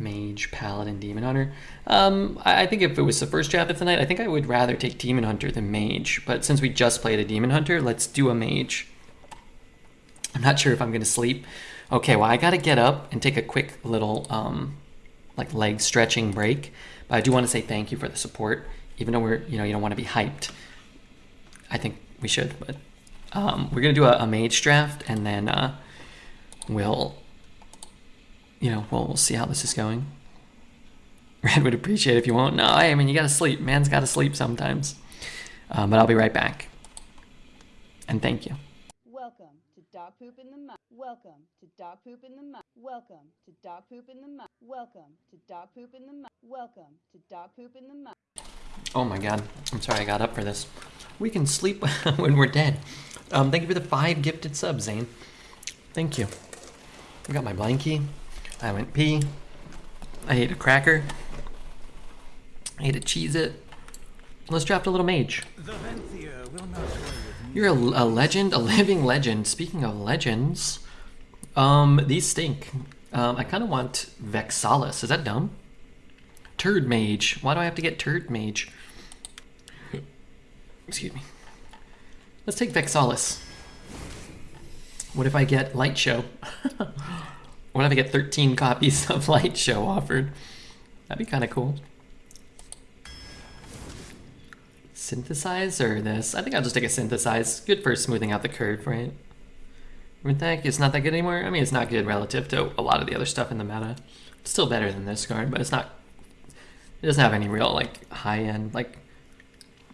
Mage, Paladin, Demon Hunter. Um, I think if it was the first draft of the night, I think I would rather take Demon Hunter than Mage. But since we just played a Demon Hunter, let's do a Mage. I'm not sure if I'm gonna sleep. Okay, well I gotta get up and take a quick little um, like leg stretching break. But I do want to say thank you for the support, even though we're you know you don't want to be hyped. I think we should, but um, we're gonna do a, a Mage draft and then uh, we'll you know we'll, we'll see how this is going. Red would appreciate it if you won't. No, I mean you gotta sleep. Man's gotta sleep sometimes. Um, but I'll be right back. And thank you. Welcome to dog poop in the mouth. Welcome to dog poop in the mouth. Welcome to dog poop in the mouth. Welcome to dog poop in the mouth. Welcome to dog poop in the mouth. Oh my god. I'm sorry I got up for this. We can sleep when we're dead. Um, thank you for the five gifted subs, Zane. Thank you. I got my blankie. I went pee. I ate a cracker. I ate a cheese it. Let's draft a little mage. You're a, a legend, a living legend. Speaking of legends, um, these stink. Um, I kind of want Vexalis. Is that dumb? Turd Mage. Why do I have to get Turd Mage? Excuse me. Let's take Vexalis. What if I get Light Show? what if I get 13 copies of Light Show offered? That'd be kind of cool. Synthesizer this? I think I'll just take a synthesize. Good for smoothing out the curve, right? Rinthack is not that good anymore. I mean, it's not good relative to a lot of the other stuff in the meta. It's still better than this card, but it's not. It doesn't have any real like high end like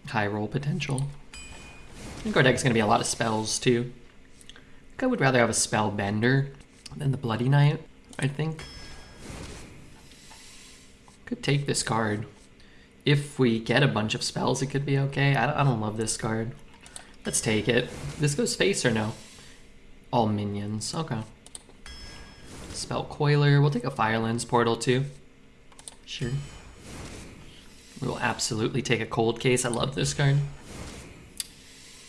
high roll potential. I think our deck's gonna be a lot of spells too. I think I would rather have a spell bender than the Bloody Knight. I think. Could take this card. If we get a bunch of spells, it could be okay. I don't, I don't love this card. Let's take it. This goes face or no? All minions. Okay. Spell Coiler. We'll take a Firelands Portal too. Sure. We will absolutely take a Cold Case. I love this card.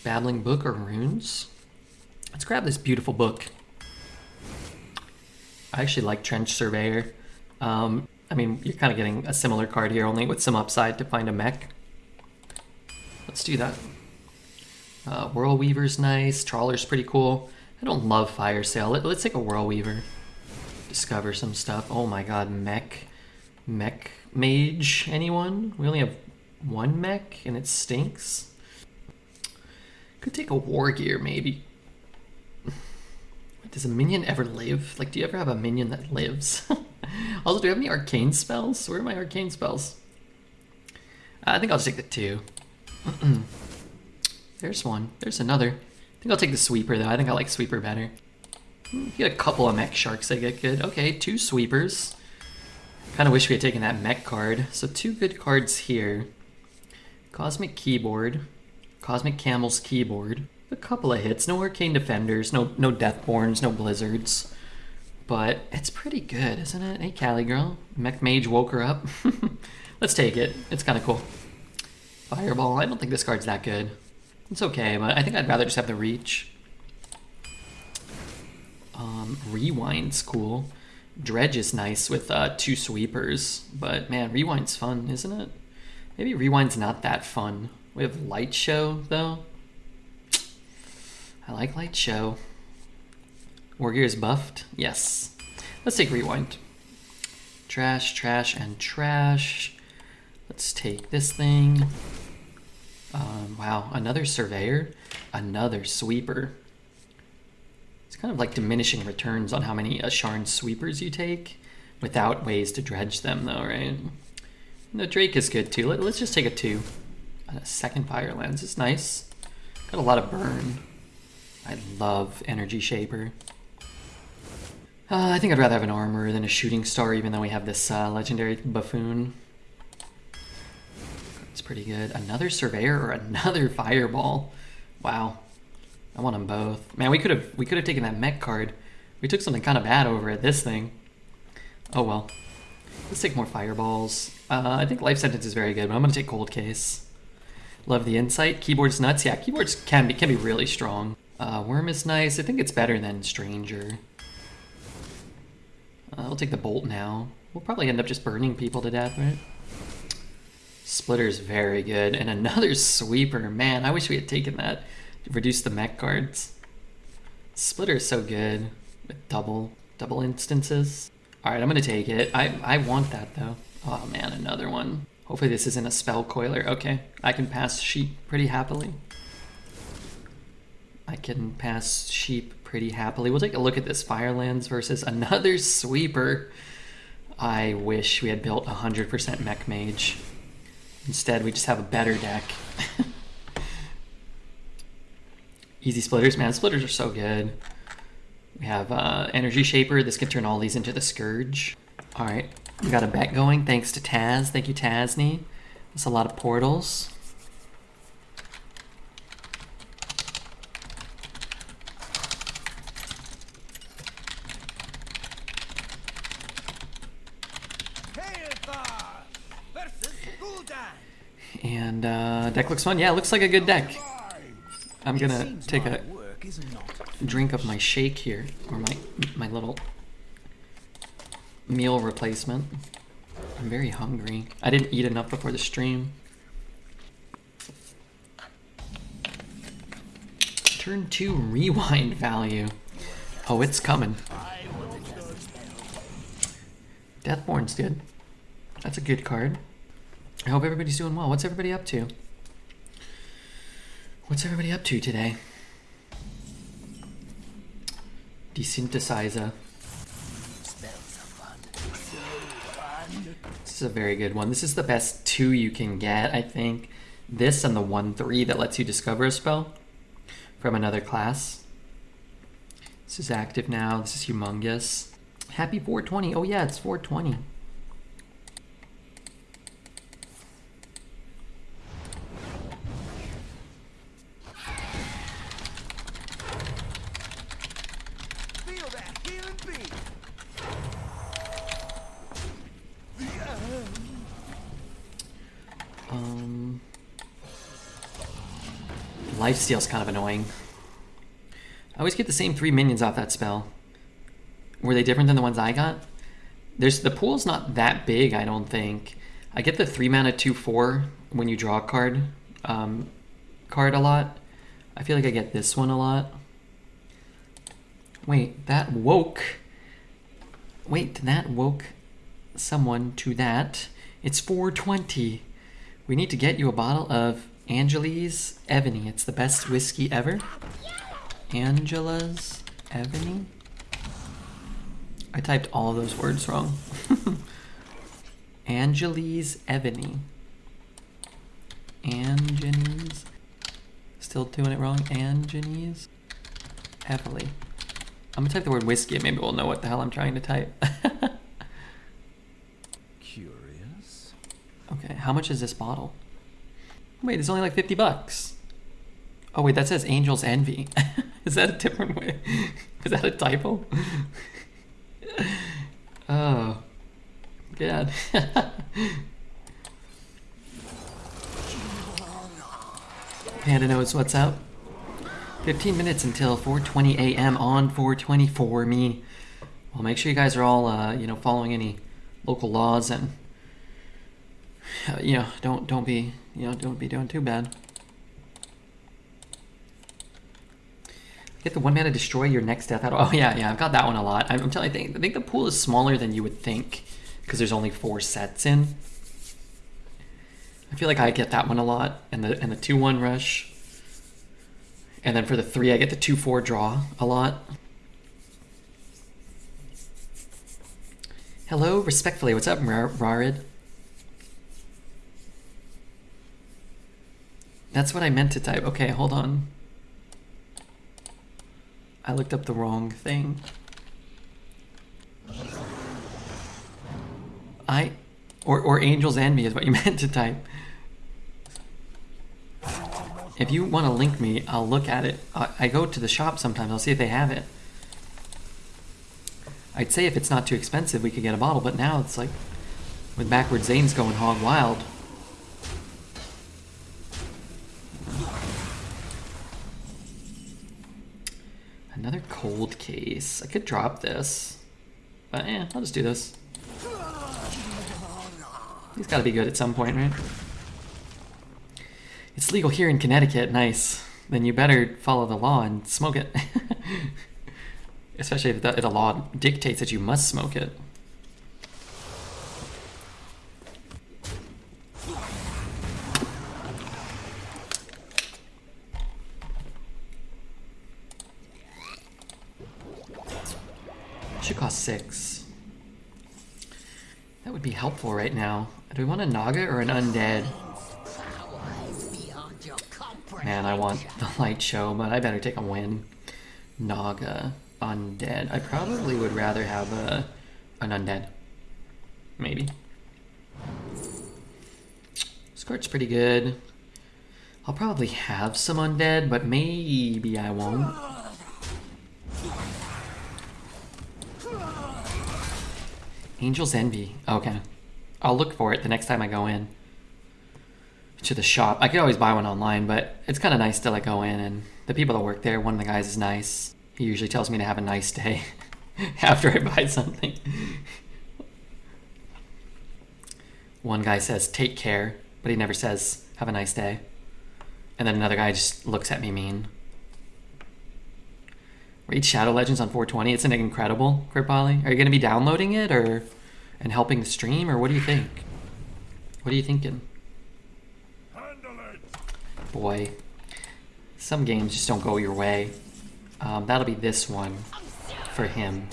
Babbling Book or Runes? Let's grab this beautiful book. I actually like Trench Surveyor. Um, I mean, you're kind of getting a similar card here, only with some upside to find a mech. Let's do that. Uh, Whirlweaver's nice. Trawler's pretty cool. I don't love Fire Sale. Let, us take a Whirlweaver. Discover some stuff. Oh my god, mech. Mech mage, anyone? We only have one mech and it stinks. Could take a War Gear, maybe. Does a minion ever live? Like, do you ever have a minion that lives? also, do you have any arcane spells? Where are my arcane spells? Uh, I think I'll just take the two. There's one. There's another. I think I'll take the sweeper though. I think I like sweeper better. Hmm, Get a couple of mech sharks. I get good. Okay, two sweepers. Kind of wish we had taken that mech card. So two good cards here. Cosmic keyboard. Cosmic Camel's keyboard. A couple of hits. No arcane defenders. No no deathborns. No blizzards. But it's pretty good, isn't it? Hey, Callie girl. Mech Mage woke her up. Let's take it. It's kind of cool. Fireball. I don't think this card's that good. It's okay, but I think I'd rather just have the reach. Um, Rewind's cool. Dredge is nice with uh, two sweepers, but man, Rewind's fun, isn't it? Maybe Rewind's not that fun. We have Light Show, though. I like Light Show. Wargear is buffed? Yes. Let's take Rewind. Trash, trash, and trash. Let's take this thing. Um, wow, another surveyor, another sweeper. It's kind of like diminishing returns on how many Asharn sweepers you take without ways to dredge them, though, right? The Drake is good too. Let, us just take a two. A second Firelands is nice. Got a lot of burn. I love Energy Shaper. Uh, I think I'd rather have an armor than a shooting star, even though we have this uh, legendary buffoon. It's pretty good. Another surveyor or another fireball. Wow. I want them both. Man, we could have we could have taken that mech card. We took something kind of bad over at this thing. Oh well. Let's take more fireballs. Uh, I think life sentence is very good, but I'm gonna take cold case. Love the insight. Keyboard's nuts. Yeah, keyboards can be can be really strong. Uh, worm is nice. I think it's better than stranger. Uh, I'll take the bolt now. We'll probably end up just burning people to death, right? Splitter's very good. And another sweeper. Man, I wish we had taken that to reduce the mech cards. Splitter's so good. With double, double instances. Alright, I'm gonna take it. I, I want that though. Oh man, another one. Hopefully this isn't a spell coiler. Okay, I can pass sheep pretty happily. I can pass sheep pretty happily. We'll take a look at this Firelands versus another sweeper. I wish we had built 100% mech mage. Instead, we just have a better deck. Easy splitters, man. Splitters are so good. We have uh, Energy Shaper. This can turn all these into the Scourge. All right, we got a bet going thanks to Taz. Thank you, Tazni. That's a lot of portals. Hailthar versus Gul'dan. And uh, deck looks fun. Yeah, it looks like a good deck. I'm gonna take a work is not drink of my shake here, or my my little meal replacement. I'm very hungry. I didn't eat enough before the stream. Turn two rewind value. Oh, it's coming. Deathborn's good. That's a good card. I hope everybody's doing well. What's everybody up to? What's everybody up to today? Desynthesizer. This is a very good one. This is the best two you can get, I think. This and the 1-3 that lets you discover a spell from another class. This is active now. This is humongous. Happy 420. Oh yeah, it's 420. Feel that healing beat. Um, Lifesteal's kind of annoying. I always get the same three minions off that spell. Were they different than the ones I got? There's the pool's not that big, I don't think. I get the three mana two four when you draw a card um, card a lot. I feel like I get this one a lot. Wait, that woke. Wait, that woke someone to that. It's 420. We need to get you a bottle of Angela's Ebony. It's the best whiskey ever. Angela's Ebony? I typed all of those words wrong. Angeli's Ebony. Angenes. Still doing it wrong. Angenes. Evely. I'm gonna type the word whiskey and maybe we'll know what the hell I'm trying to type. Curious. okay, how much is this bottle? Wait, it's only like 50 bucks. Oh wait, that says Angel's Envy. is that a different way? Is that a typo? oh. God. Panda knows what's up. 15 minutes until 4:20 a.m. on 424 me. Well, make sure you guys are all, uh, you know, following any local laws and, Uh, you know, don't don't be, you know, don't be doing too bad. Get the one mana destroy your next death. Out. Oh yeah, yeah, I've got that one a lot. I'm, telling you, I think, the pool is smaller than you would think because there's only four sets in. I feel like I get that one a lot, and the and the two one rush. And then for the three, I get the two four draw a lot. Hello, respectfully, what's up, Rar- Rarid? That's what I meant to type. Okay, hold on. I looked up the wrong thing. I, or or Angel's Envy is what you meant to type. If you want to link me, I'll look at it. I, I go to the shop sometimes. I'll see if they have it. I'd say if it's not too expensive, we could get a bottle. But now it's like, with backward Zane's going hog wild. Another cold case. I could drop this. But yeah, I'll just do this. He's got to be good at some point, right? It's legal here in Connecticut. Nice. Then you better follow the law and smoke it. Especially if if the law dictates that you must smoke it. Should cost six. That would be helpful right now. Do we want a Naga or an Undead? Man, I want the light show, but I better take a win. Naga, Undead. I probably would rather have a an Undead. Maybe. Squirt's pretty good. I'll probably have some Undead, but maybe I won't. Angel's Envy. Okay. I'll look for it the next time I go in to the shop. I could always buy one online, but it's kind of nice to like go in and the people that work there, one of the guys is nice. He usually tells me to have a nice day after I buy something. one guy says, take care, but he never says, have a nice day. And then another guy just looks at me mean. Raid Shadow Legends on 420. It's an incredible, Kripali. Are you going to be downloading it or and helping the stream, or what do you think? What are you thinking? Boy, some games just don't go your way. Um, that'll be this one for him.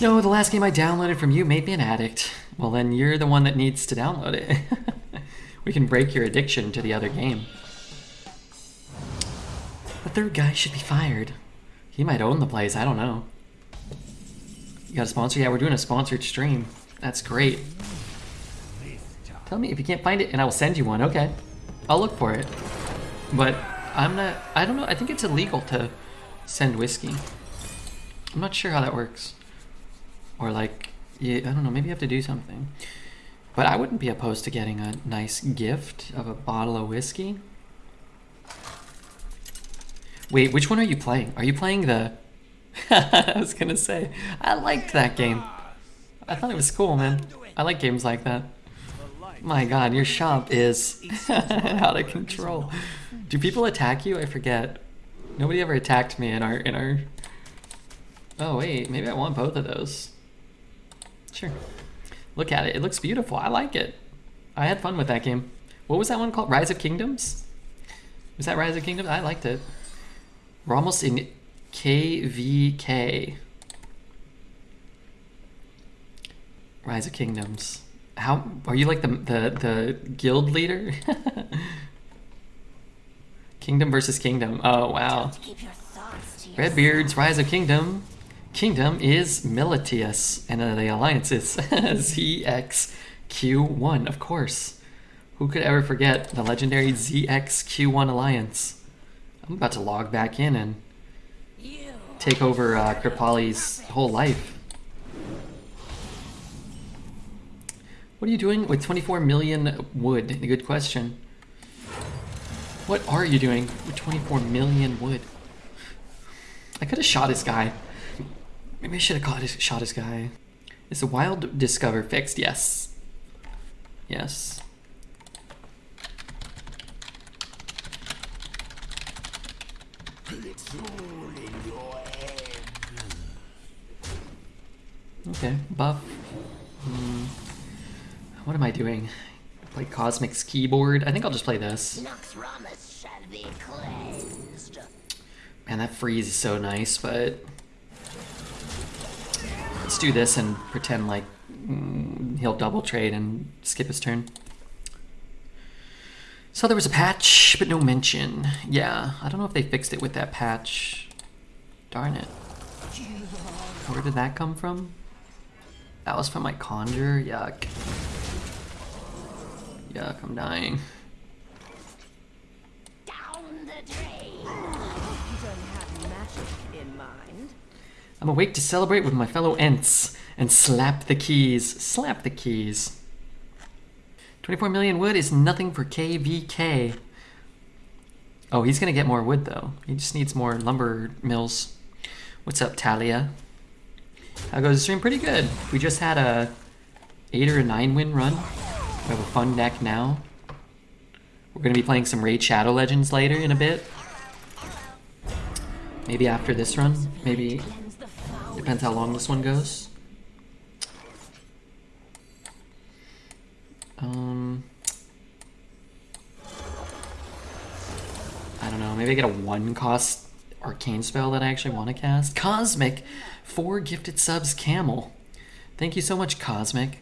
No, the last game I downloaded from you made me an addict. Well, then you're the one that needs to download it. we can break your addiction to the other game. The third guy should be fired. He might own the place, I don't know. You got a sponsor? Yeah, we're doing a sponsored stream. That's great. Tell me if you can't find it and I will send you one. Okay. I'll look for it. But I'm not, I don't know, I think it's illegal to send whiskey. I'm not sure how that works. Or like, yeah, I don't know, maybe you have to do something. But I wouldn't be opposed to getting a nice gift of a bottle of whiskey. Wait, which one are you playing? Are you playing the... I was gonna say, I liked that game. I thought it was cool, man. I like games like that. My god, your shop is out of control. Do people attack you? I forget. Nobody ever attacked me in our in our Oh wait, maybe I want both of those. Sure. Look at it. It looks beautiful. I like it. I had fun with that game. What was that one called? Rise of Kingdoms? Was that Rise of Kingdoms? I liked it. We're almost in KVK. Rise of Kingdoms. How are you like the the the guild leader? Kingdom versus Kingdom. Oh wow. Redbeard's Rise of Kingdom. Kingdom is Militius, and the alliance is ZXQ1, of course. Who could ever forget the legendary ZXQ1 alliance? I'm about to log back in and take over uh, Kripali's whole life. What are you doing with 24 million wood? Good question. What are you doing with 24 million wood? I could have shot this guy. Maybe I should have caught his, shot this guy. Is the wild discover fixed? Yes. Yes. Okay, buff. Hmm. What am I doing? Play Cosmic's keyboard? I think I'll just play this. Man, that freeze is so nice, but... Let's do this and pretend like mm, he'll double trade and skip his turn. So there was a patch, but no mention. Yeah, I don't know if they fixed it with that patch. Darn it. Where did that come from? That was from my conjure? Yuck. Yuck, I'm dying. I'm awake to celebrate with my fellow Ents and slap the keys. Slap the keys. 24 million wood is nothing for KVK. Oh, he's gonna get more wood though. He just needs more lumber mills. What's up, Talia? How goes the stream? Pretty good. We just had a eight or a nine win run. We have a fun deck now. We're gonna be playing some Raid Shadow Legends later in a bit. Maybe after this run. Maybe depends how long this one goes. Um, I don't know. Maybe I get a one cost arcane spell that I actually want to cast. Cosmic, four gifted subs, Camel. Thank you so much, Cosmic.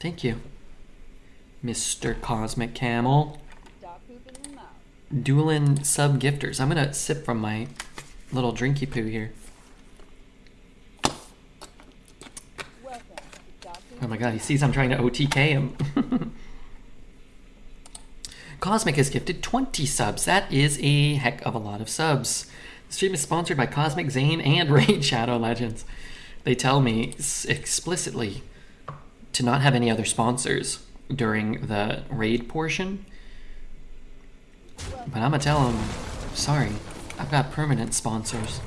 Thank you, Mr. Cosmic Camel. Dueling sub gifters. I'm gonna sip from my little drinky poo here. Welcome to Dog Poop Oh my god, he sees I'm trying to OTK him. Cosmic has gifted 20 subs. That is a heck of a lot of subs. The stream is sponsored by Cosmic Zane and Raid Shadow Legends. They tell me explicitly to not have any other sponsors during the raid portion. But I'm gonna tell them, sorry, I've got permanent sponsors.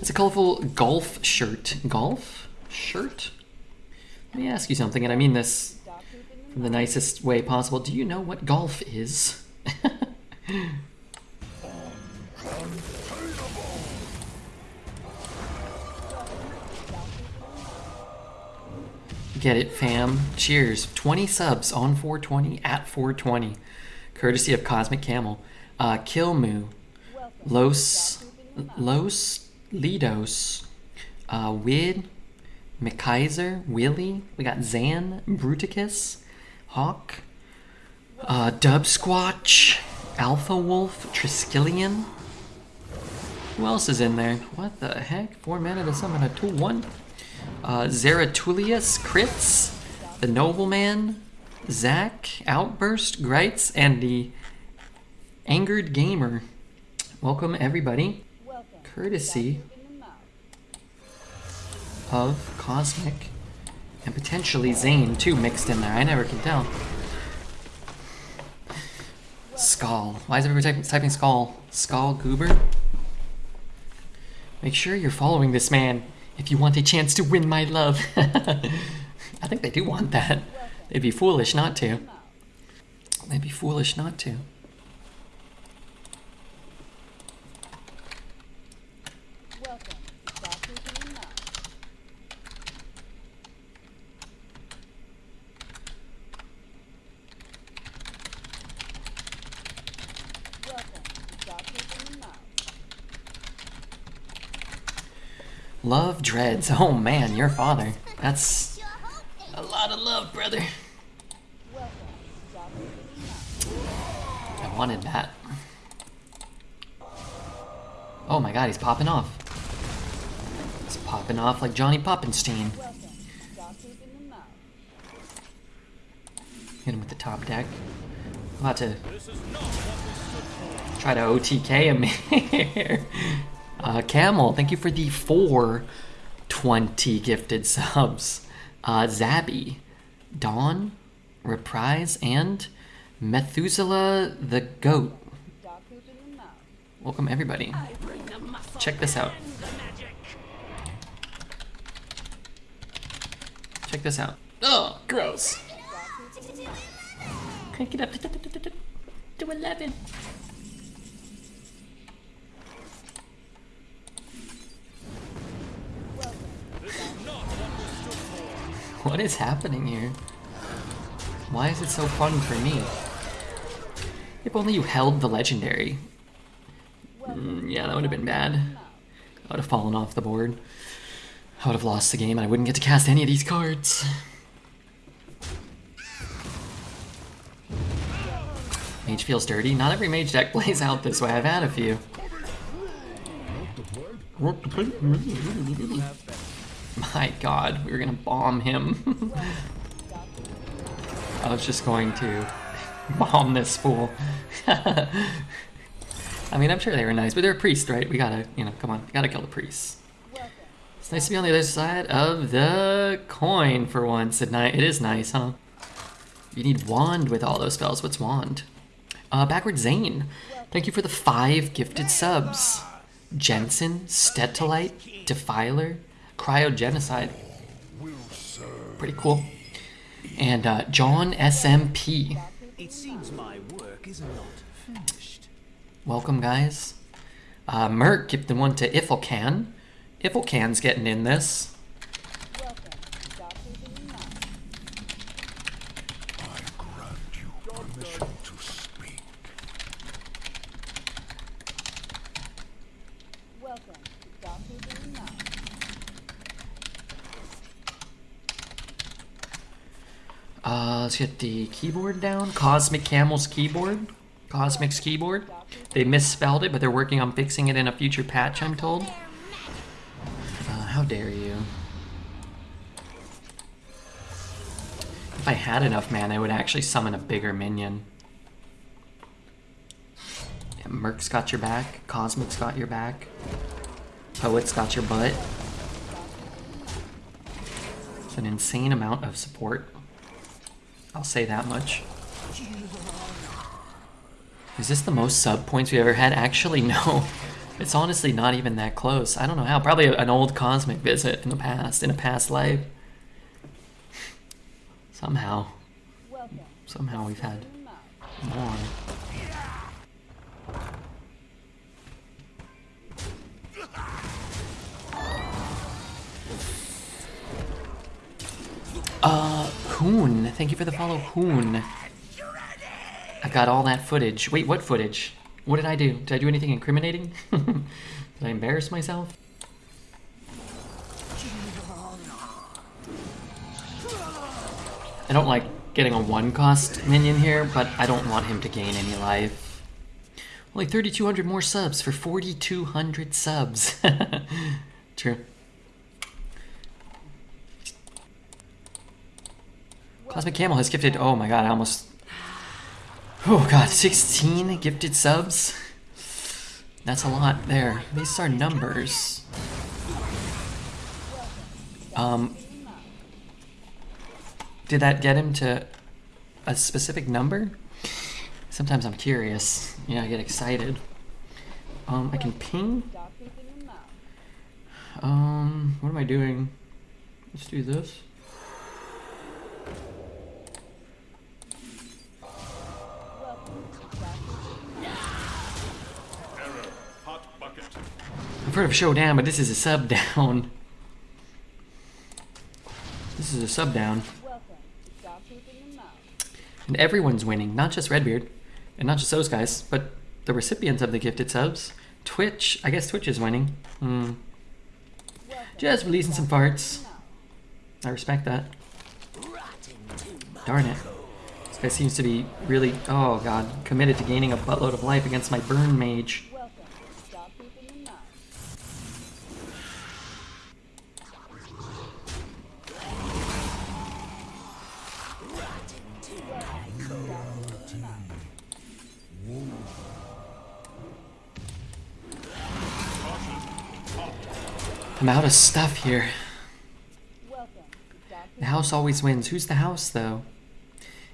It's a colorful golf shirt. Golf shirt? Let me ask you something, and I mean this in the nicest way possible. Do you know what golf is? Get it, fam. Cheers. 20 subs on 420 at 420. Courtesy of Cosmic Camel. Uh, Kilmu. Los. Los Lidos. Uh, Wid. McKaiser. Willie. We got Zan. Bruticus. Hawk. Uh, Dub Squatch. Alpha Wolf. Triskelion. Who else is in there? What the heck? Four mana to summon a 2 1. Uh, Zeratulius, Crits, The Nobleman, Zack, Outburst, Grites, and the Angered Gamer. Welcome, everybody, Welcome. Courtesy. Dog poop in the mouth. of Cosmic and potentially Zane, too, mixed in there. I never can tell. Skull. Why is everybody typing, typing Skull? Skull Goober? Make sure you're following this man if you want a chance to win my love. I think they do want that. They'd be foolish not to. They'd be foolish not to. Welcome. to Dog poop in the mouth. Welcome. to Dog poop in the mouth. Love Oh man, your father. That's a lot of love, brother. I wanted that. Oh my god, he's popping off. He's popping off like Johnny Poppenstein. Hit him with the top deck. I'm about to try to OTK him here. Uh, Camel, thank you for the 420 gifted subs. Uh, Zabby, Dawn, Reprise, and Methuselah the Goat. Welcome, everybody. Check this out. Check this out. Oh, gross. Crank it up to 11. What is happening here? Why is it so fun for me? If only you held the legendary. Mm, yeah, that would have been bad. I would have fallen off the board. I would have lost the game and I wouldn't get to cast any of these cards. Mage feels dirty. Not every mage deck plays out this way. I've had a few. My god, we were gonna bomb him. I was just going to bomb this fool. I mean, I'm sure they were nice, but they're a priest, right? We gotta, you know, come on, gotta kill the priests. It's nice to be on the other side of the coin for once at night. It is nice, huh? You need wand with all those spells. What's wand? Uh, Backward Zane, thank you for the five gifted subs. Jensen, Stetolite, Defiler, Cryogenocide. Pretty cool. And uh, John SMP. It seems my work is not finished. Welcome, guys. Uh, Merc the one to Iffelcan. Iffelcan's getting in this. Welcome to Dog Poop in the Mouth. I grant you permission to speak. Welcome to Dog Poop in the Mouth. Uh, let's get the keyboard down. Cosmic Camel's keyboard. Cosmic's keyboard. They misspelled it, but they're working on fixing it in a future patch, I'm told. Uh, how dare you. If I had enough mana, I would actually summon a bigger minion. Yeah, Merc's got your back. Cosmic's got your back. Poet's got your butt. It's an insane amount of support. I'll say that much. Is this the most sub points we ever had? Actually, no. It's honestly not even that close. I don't know how. Probably an old cosmic visit in the past, in a past life. Somehow, somehow we've had more. Uh, Hoon. Thank you for the follow, Hoon. I've got all that footage. Wait, what footage? What did I do? Did I do anything incriminating? did I embarrass myself? I don't like getting a one cost minion here, but I don't want him to gain any life. Only 3,200 more subs for 4,200 subs. True. Cosmic Camel has gifted, oh my god, I almost. Oh god, 16 gifted subs? That's a lot there. These are numbers. Um, did that get him to a specific number? Sometimes I'm curious. Yeah, I get excited. Um, I can ping. Um, what am I doing? Let's do this. Heard of Showdown, but this is a sub down. This is a sub down. And everyone's winning, not just Redbeard, and not just those guys, but the recipients of the gifted subs. Twitch, I guess Twitch is winning. Welcome Just releasing some farts. I respect that. Darn it. This guy seems to be really, oh god, committed to gaining a buttload of life against my burn mage. I'm out of stuff here. The house always wins. Who's the house, though?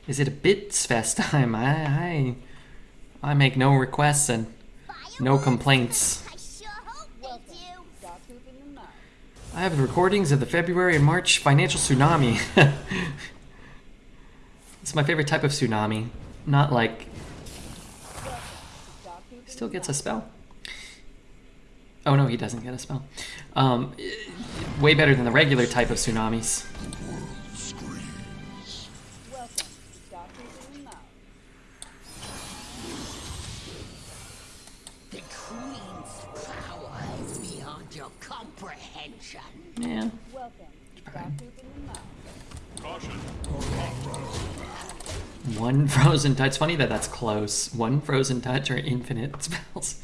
Is it a bits fest time? I, I, I make no requests and no complaints. I have the recordings of the February and March financial tsunami. it's my favorite type of tsunami. Not like still gets a spell. Oh no, he doesn't get a spell. Um, way better than the regular type of tsunamis. Welcome to Dog Poop in the Mouth. The Queen's power is beyond your comprehension. Yeah. Welcome to Dog Poop in the Mouth. Caution. One frozen touch. It's funny that that's close. One frozen touch or infinite spells.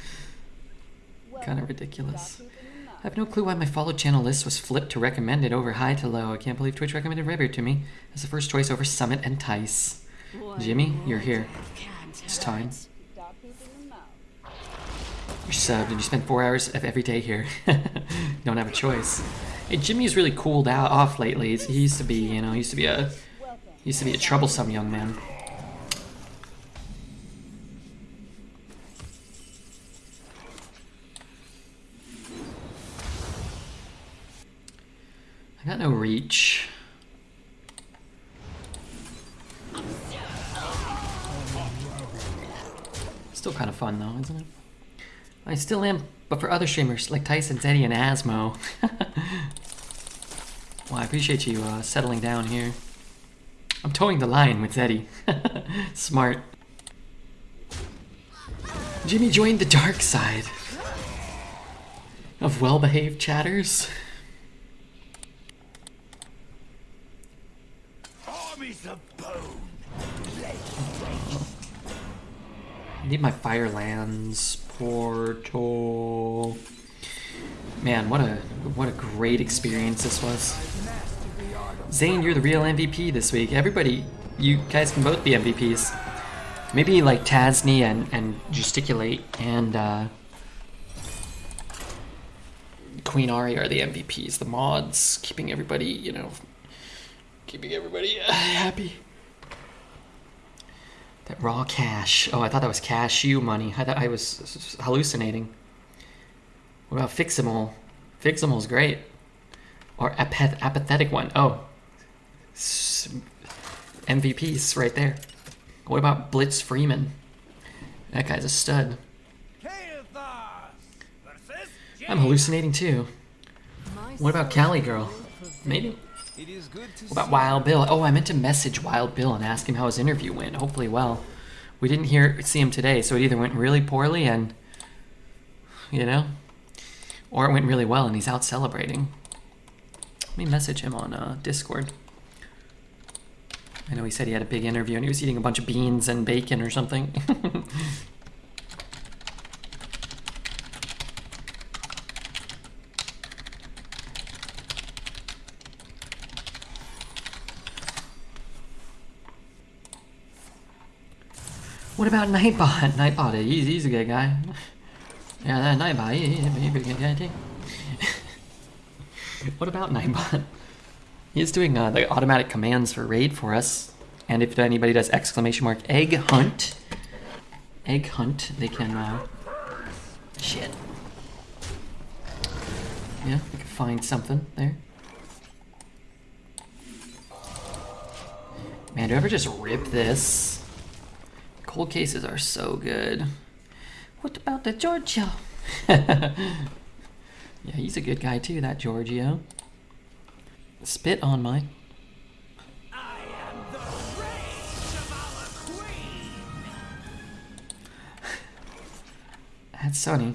Kind of ridiculous. to Dog Poop in the Mouth. I have no clue why my followed channel list was flipped to recommended over high to low. I can't believe Twitch recommended Redbeard to me as the first choice over Summit and Tice. Jimmy, you're here. It's time. To Dog Poop in the Mouth. You're subbed and you spend four hours of every day here. Don't have a choice. Hey, Jimmy's really cooled out off lately. He used to be, you know, he used to be a he used to be a troublesome young man. Got no reach. Still kind of fun though, isn't it? I still am, but for other streamers like Tyson, Zeddy, and Asmo. well, I appreciate you uh, settling down here. I'm towing the line with Zeddy. Smart. Jimmy joined the dark side of well-behaved chatters. I need my Firelands portal. Man, what a what a great experience this was. Zane, you're the real MVP this week. Everybody, you guys can both be MVPs. Maybe like Tasney and, and Gesticulate and uh, Queen Ari are the MVPs. The mods, keeping everybody, you know, keeping everybody uh, happy. That raw cash. Oh, I thought that was cashew money. I thought I was hallucinating. What about Fiximal? Fiximal's great. Or apath- apathetic one. Oh. S- MVPs right there. What about Blitz Freeman? That guy's a stud. I'm hallucinating too. What about Cali Girl? Maybe. It is good to What about Wild Bill? Oh, I meant to message Wild Bill and ask him how his interview went. Hopefully, well. We didn't hear see him today, so it either went really poorly and, you know, or it went really well and he's out celebrating. Let me message him on uh, Discord. I know he said he had a big interview and he was eating a bunch of beans and bacon or something. What about Nightbot? Nightbot, he's, he's a good guy. Yeah, that Nightbot, he, he- he's a good guy too. what about Nightbot? He's doing uh, the automatic commands for raid for us. And if anybody does exclamation mark egg hunt, egg hunt, they can, uh, shit. Yeah, we can find something there. Man, do I ever just rip this? Cold cases are so good. What about the Giorgio? yeah, he's a good guy too, that Giorgio. Spit on my. That's Sunny.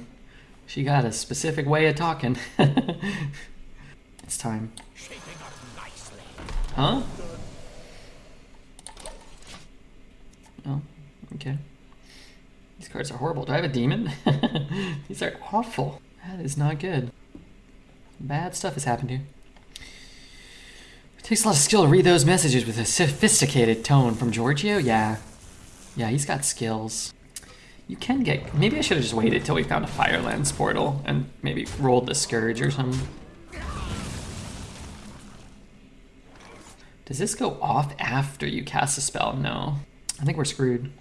She got a specific way of talking. it's time. Huh? Oh, okay. These cards are horrible. Do I have a demon? These are awful. That is not good. Bad stuff has happened here. It takes a lot of skill to read those messages with a sophisticated tone from Giorgio. Yeah. Yeah, he's got skills. You can get. Maybe I should have just waited till we found a Firelands portal and maybe rolled the Scourge or something. Does this go off after you cast a spell? No. I think we're screwed.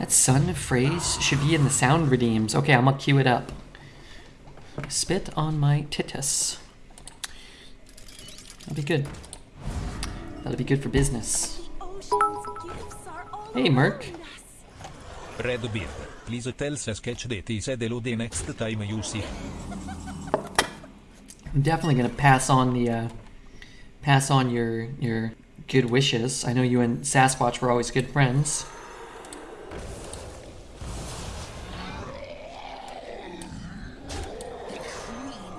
That sun phrase should be in the sound redeems. Okay, I'm gonna cue it up. Spit on my titus. That'll be good. That'll be good for business. Hey, Merc. Red Beard, please tell Sketch that he said hello the next time you see. I'm definitely gonna pass on the uh, pass on your your good wishes. I know you and Sasquatch were always good friends.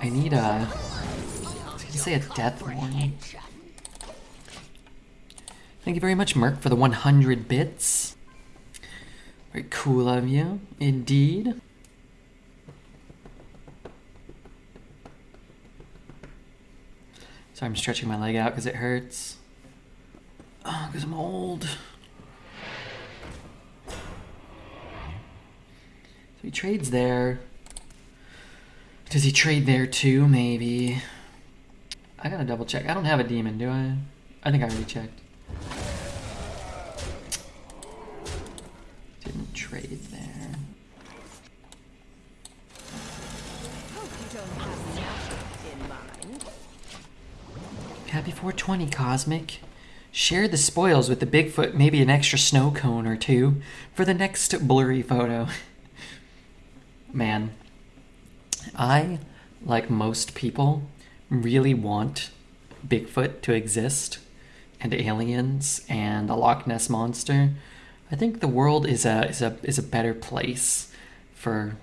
I need a. I say a death warning. Thank you very much, Merc, for the 100 bits. Very cool of you, indeed. Sorry, I'm stretching my leg out because it hurts. Oh, because I'm old. So he trades there. Does he trade there too? Maybe. I gotta double check. I don't have a demon, do I? I think I already checked. Didn't trade there. Happy 420, Cosmic. Share the spoils with the Bigfoot, maybe an extra snow cone or two, for the next blurry photo. Man, I, like most people, really want Bigfoot to exist, and aliens, and a Loch Ness monster. I think the world is a is a is a better place for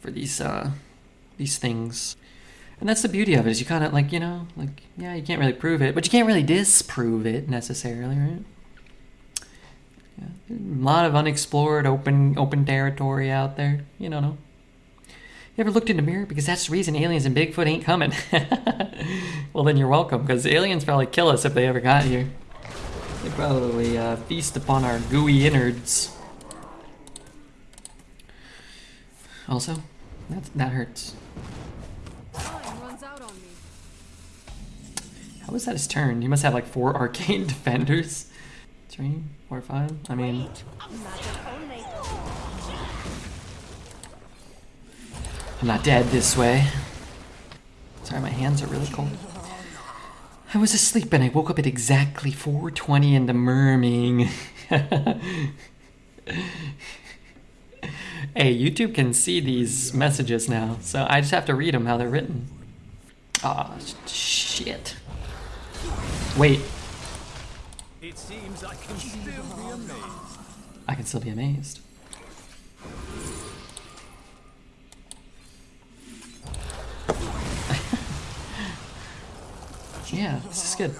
for these uh these things. And that's the beauty of it is you kind of like you know like yeah you can't really prove it, but you can't really disprove it necessarily, right? Yeah, a lot of unexplored open open territory out there. You know. You ever looked in the mirror? Because that's the reason aliens and Bigfoot ain't coming. well, then you're welcome, because aliens probably kill us if they ever got here. They probably uh, feast upon our gooey innards. Also, that, that hurts. How was that his turn? He must have like four arcane defenders. Three, four, five. I mean, I'm not dead this way. Sorry, my hands are really cold. I was asleep and I woke up at exactly 4:20 in the merming. hey, YouTube can see these messages now, so I just have to read them how they're written. Ah, shit. Wait, It seems I can still be amazed. I can still be amazed. yeah, this is good.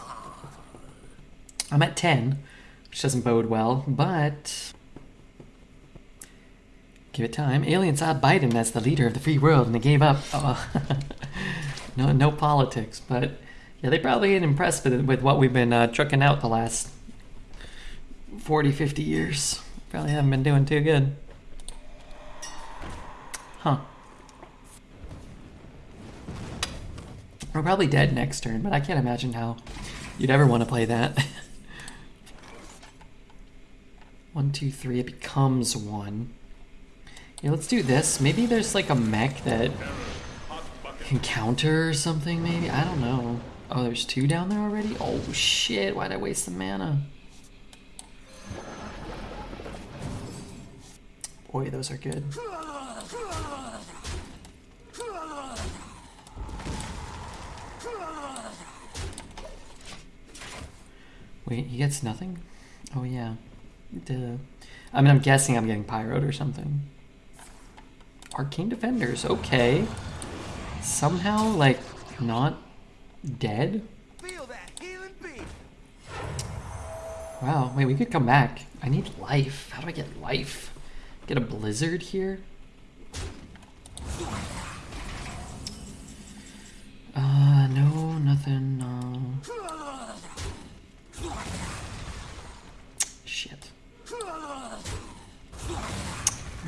I'm at 10, which doesn't bode well, but. Give it time. Aliens saw Biden as the leader of the free world and they gave up. Oh. no, no politics, but yeah, they probably ain't impressed with, with what we've been uh, trucking out the last 40, 50 years. Probably haven't been doing too good. Huh. We're probably dead next turn, but I can't imagine how you'd ever want to play that. one, two, three, it becomes one. Yeah, let's do this. Maybe there's like a mech that can counter or something, maybe? I don't know. Oh, there's two down there already? Oh shit, why'd I waste the mana? Boy, those are good. Wait, he gets nothing? Oh yeah. Duh. I mean, I'm guessing I'm getting pyroed or something. Arcane Defenders, okay. Somehow, like, not dead? Feel that healing beat. Wow, wait, we could come back. I need life. How do I get life? Get a blizzard here? Uh, no, nothing, no.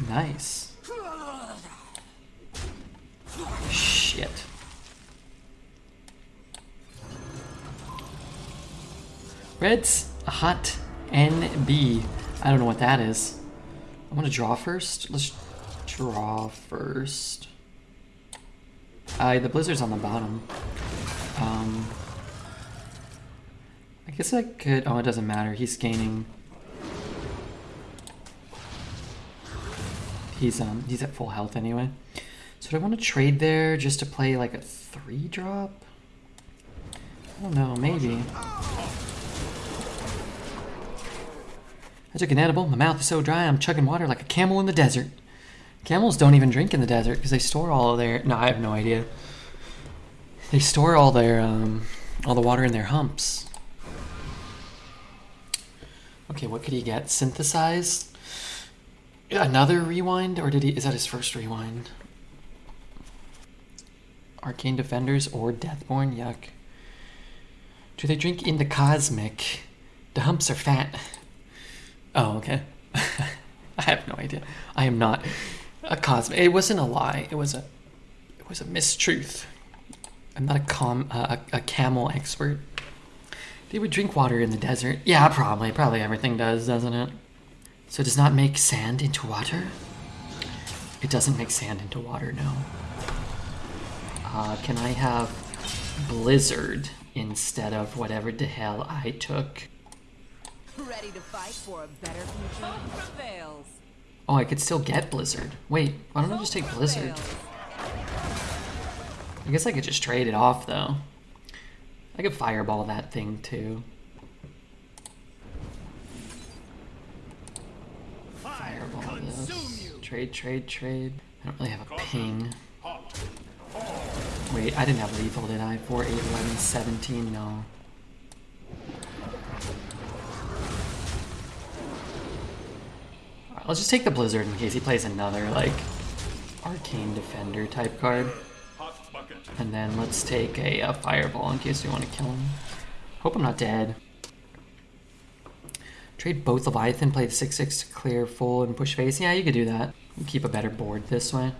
Nice. Shit. Red's hot NB. I don't know what that is. I'm gonna draw first. Let's draw first. Uh, the blizzard's on the bottom. Um, I guess I could. Oh, it doesn't matter. He's gaining. He's um he's at full health anyway. So do I want to trade there just to play like a three drop? I don't know. Maybe. I took an edible. My mouth is so dry, I'm chugging water like a camel in the desert. Camels don't even drink in the desert because they store all their. No, I have no idea. They store all their um, all the water in their humps. Okay, what could he get? Synthesize? Another rewind, or did he? Is that his first rewind? Arcane Defenders or Deathborn? Yuck. Do they drink in the cosmic? The humps are fat. Oh, okay. I have no idea. I am not a cosmic. It wasn't a lie. It was a. It was a mistruth. I'm not a com uh, a, a camel expert. They would drink water in the desert. Yeah, probably. Probably everything does, doesn't it? So it does not make sand into water. It doesn't make sand into water. No. Uh, can I have blizzard instead of whatever the hell I took. Ready to fight for a better future? Prevails. Oh, I could still get Blizzard. Wait, why don't I just take Blizzard? I guess I could just trade it off though. I could fireball that thing too. Trade, trade, trade. I don't really have a ping. Wait, I didn't have lethal, did I? 4, 8, 11, 17, no. Alright, I'll just take the Blizzard in case he plays another, like, Arcane Defender type card. And then let's take a, uh Fireball in case we want to kill him. Hope I'm not dead. Trade both Leviathan, play the 6-6 to clear full and push face. Yeah, you could do that. Keep a better board this way.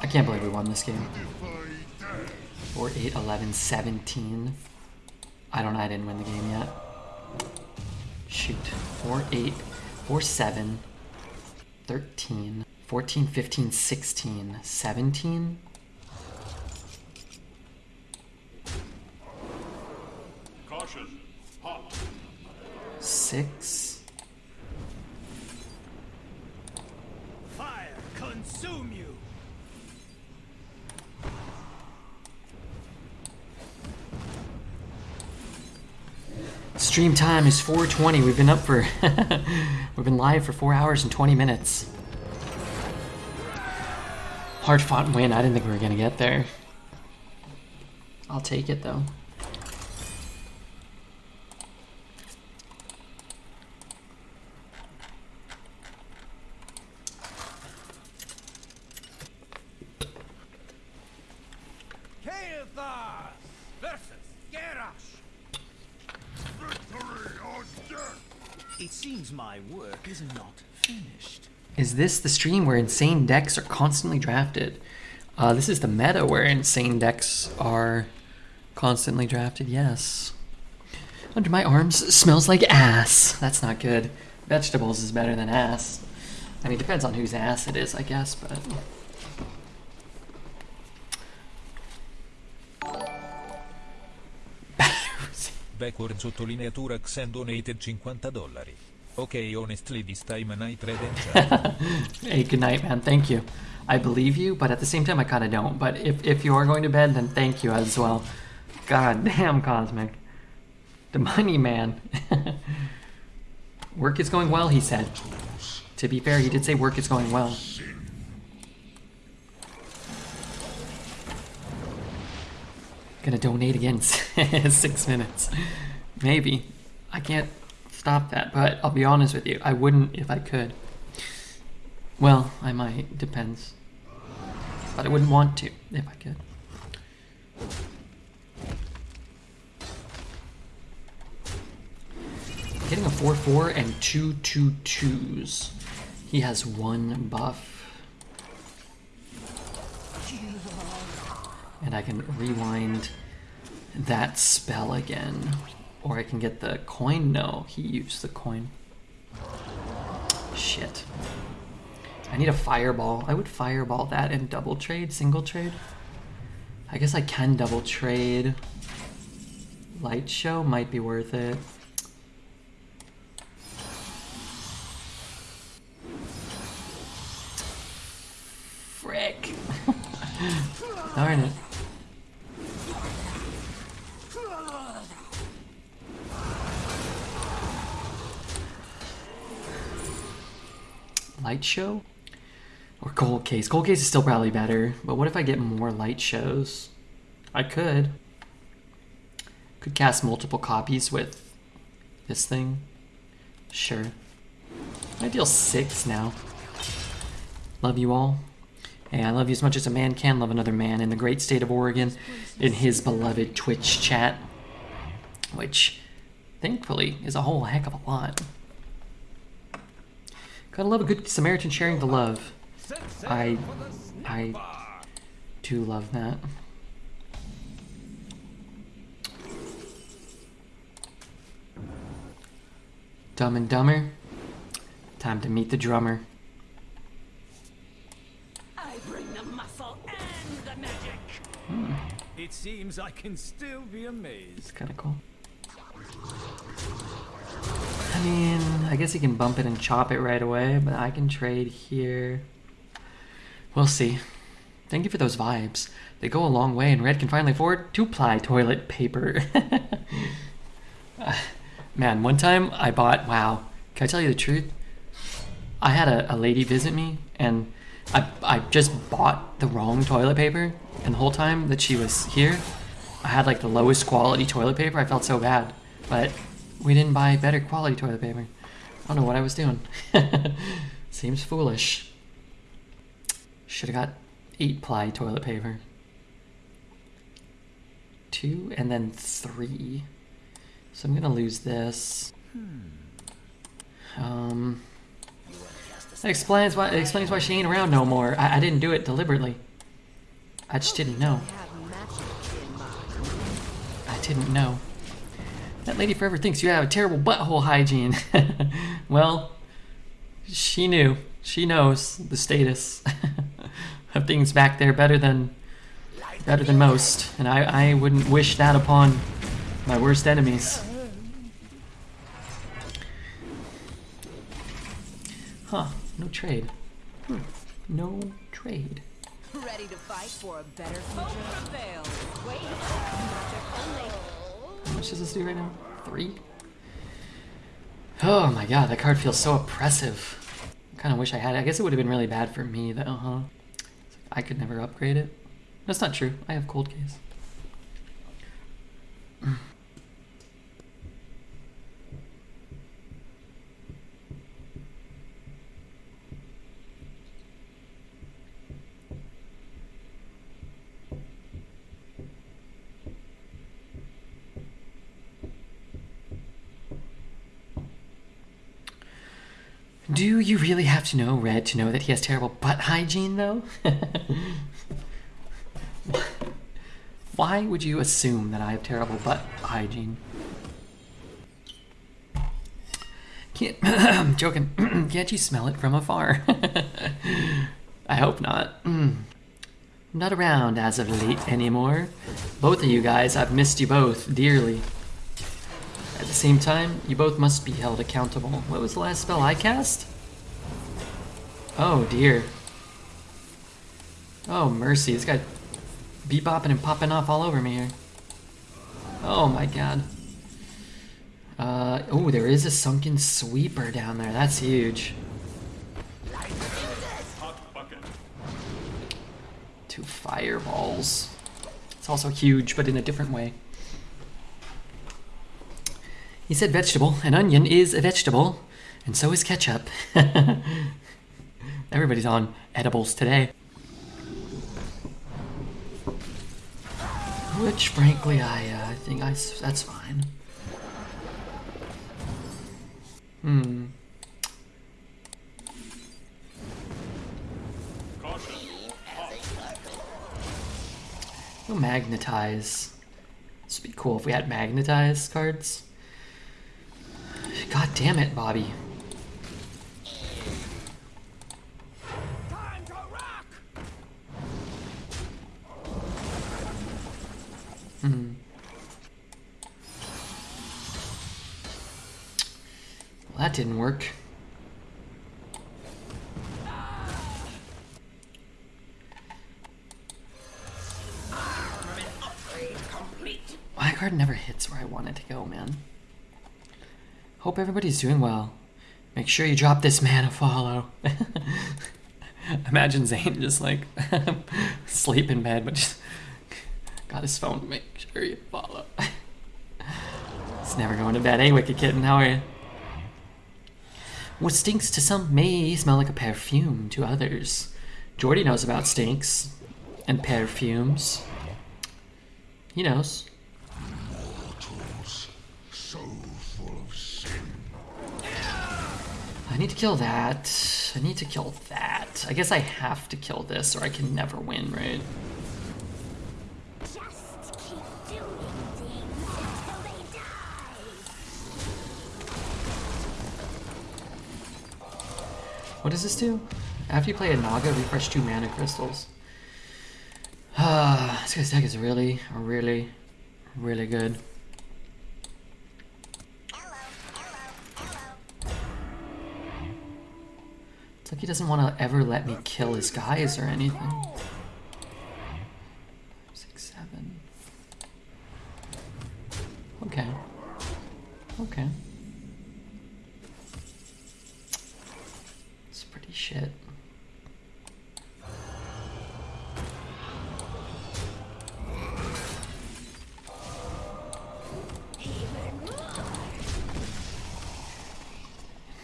I can't believe we won this game. 4, 8, 11, 17. I don't know, I didn't win the game yet. Shoot. 4, 8, 4, 7, 13, 14, 15, 16, 17. Six. Fire consume you. Stream time is 4:20. We've been up for we've been live for 4 hours and 20 minutes. Hard fought win. I didn't think we were going to get there. I'll take it though. Kael'thas versus Garrosh. It seems my work is not finished. Is this the stream where insane decks are constantly drafted? Uh, this is the meta where insane decks are constantly drafted, yes. Under my arms smells like ass. That's not good. Vegetables is better than ass. I mean, depends on whose ass it is, I guess, but. Backward sottolineatura Xen donated 50 dollari. Ok, honestly, this time trade and chat. hey, good night, man. Thank you. I believe you, but at the same time, I kind of don't. But if, if you are going to bed, then thank you as well. God damn, Cosmic. The money man. work is going well, he said. To be fair, he did say work is going well. Gonna donate again six minutes. Maybe. I can't stop that, but I'll be honest with you. I wouldn't if I could. Well, I might. Depends. But I wouldn't want to if I could. Getting a 4-4 and two two twos. He has one buff. And I can rewind that spell again. Or I can get the coin. No, he used the coin. Shit. I need a fireball. I would fireball that and double trade, single trade. I guess I can double trade. Light show might be worth it. Frick. Darn it. Light show? Or cold case. Cold case is still probably better, but what if I get more light shows? I could. Could cast multiple copies with this thing. Sure. I deal six now. Love you all. Hey, I love you as much as a man can love another man in the great state of Oregon in his beloved Twitch chat. Which, thankfully, is a whole heck of a lot. Gotta love a good Samaritan sharing the love. I, I do love that. Dumb and Dumber. Time to meet the drummer. I bring the muscle and the magic. It seems I can still be amazed. It's kind of cool. I mean, I guess he can bump it and chop it right away, but I can trade here. We'll see. Thank you for those vibes. They go a long way, and Red can finally afford two-ply toilet paper. Uh, Man, one time I bought, wow, can I tell you the truth? I had a, a lady visit me, and I, I just bought the wrong toilet paper, and the whole time that she was here, I had like the lowest quality toilet paper. I felt so bad, but we didn't buy better quality toilet paper. I don't know what I was doing. Seems foolish. Should have got eight ply toilet paper. Two and then three. So I'm gonna lose this. Um, that explains why it explains why she ain't around no more. I, I didn't do it deliberately. I just didn't know. I didn't know. That lady forever thinks you have a terrible butthole hygiene. well, she knew. She knows the status of things back there better than better than most, and I, I wouldn't wish that upon my worst enemies. Huh, no trade. Hmm, no trade. Ready to fight for a better future? Much does this do right now? Three? Oh my god, that card feels so oppressive. I kind of wish I had it. I guess it would have been really bad for me though, huh? I could never upgrade it. That's not true. I have cold case. Do you really have to know Red to know that he has terrible butt hygiene, though? Why would you assume that I have terrible butt hygiene? Can't, joking. Can't you smell it from afar? I hope not. Not around as of late anymore. Both of you guys, I've missed you both dearly. At the same time, you both must be held accountable. What was the last spell I cast? Oh dear. Oh mercy, this guy bebopping and popping off all over me here. Oh my god. Uh, oh, there is a sunken sweeper down there. That's huge. Two fireballs. It's also huge, but in a different way. He said vegetable. An onion is a vegetable, and so is ketchup. Everybody's on edibles today. Which, frankly, I uh, think I that's fine. Hmm. We'll magnetize. This would be cool if we had magnetize cards. God damn it, Bobby. Time to rock! Hmm. Well, that didn't work. My card never hits where I want it to go, man. Hope everybody's doing well. Make sure you drop this man a follow. Imagine Zane just like sleep in bed, but just got his phone to make sure you follow. it's never going to bed. Hey, Wicked Kitten, how are you? What stinks to some may smell like a perfume to others. Jordy knows about stinks and perfumes. He knows. I need to kill that. I need to kill that. I guess I have to kill this or I can never win, right? Just keep doing things until they die. What does this do? After you play a Naga, refresh two mana crystals. Uh, this guy's deck is really, really, really good. Like he doesn't want to ever let me kill his guys or anything. Six, seven. Okay. Okay. It's pretty shit.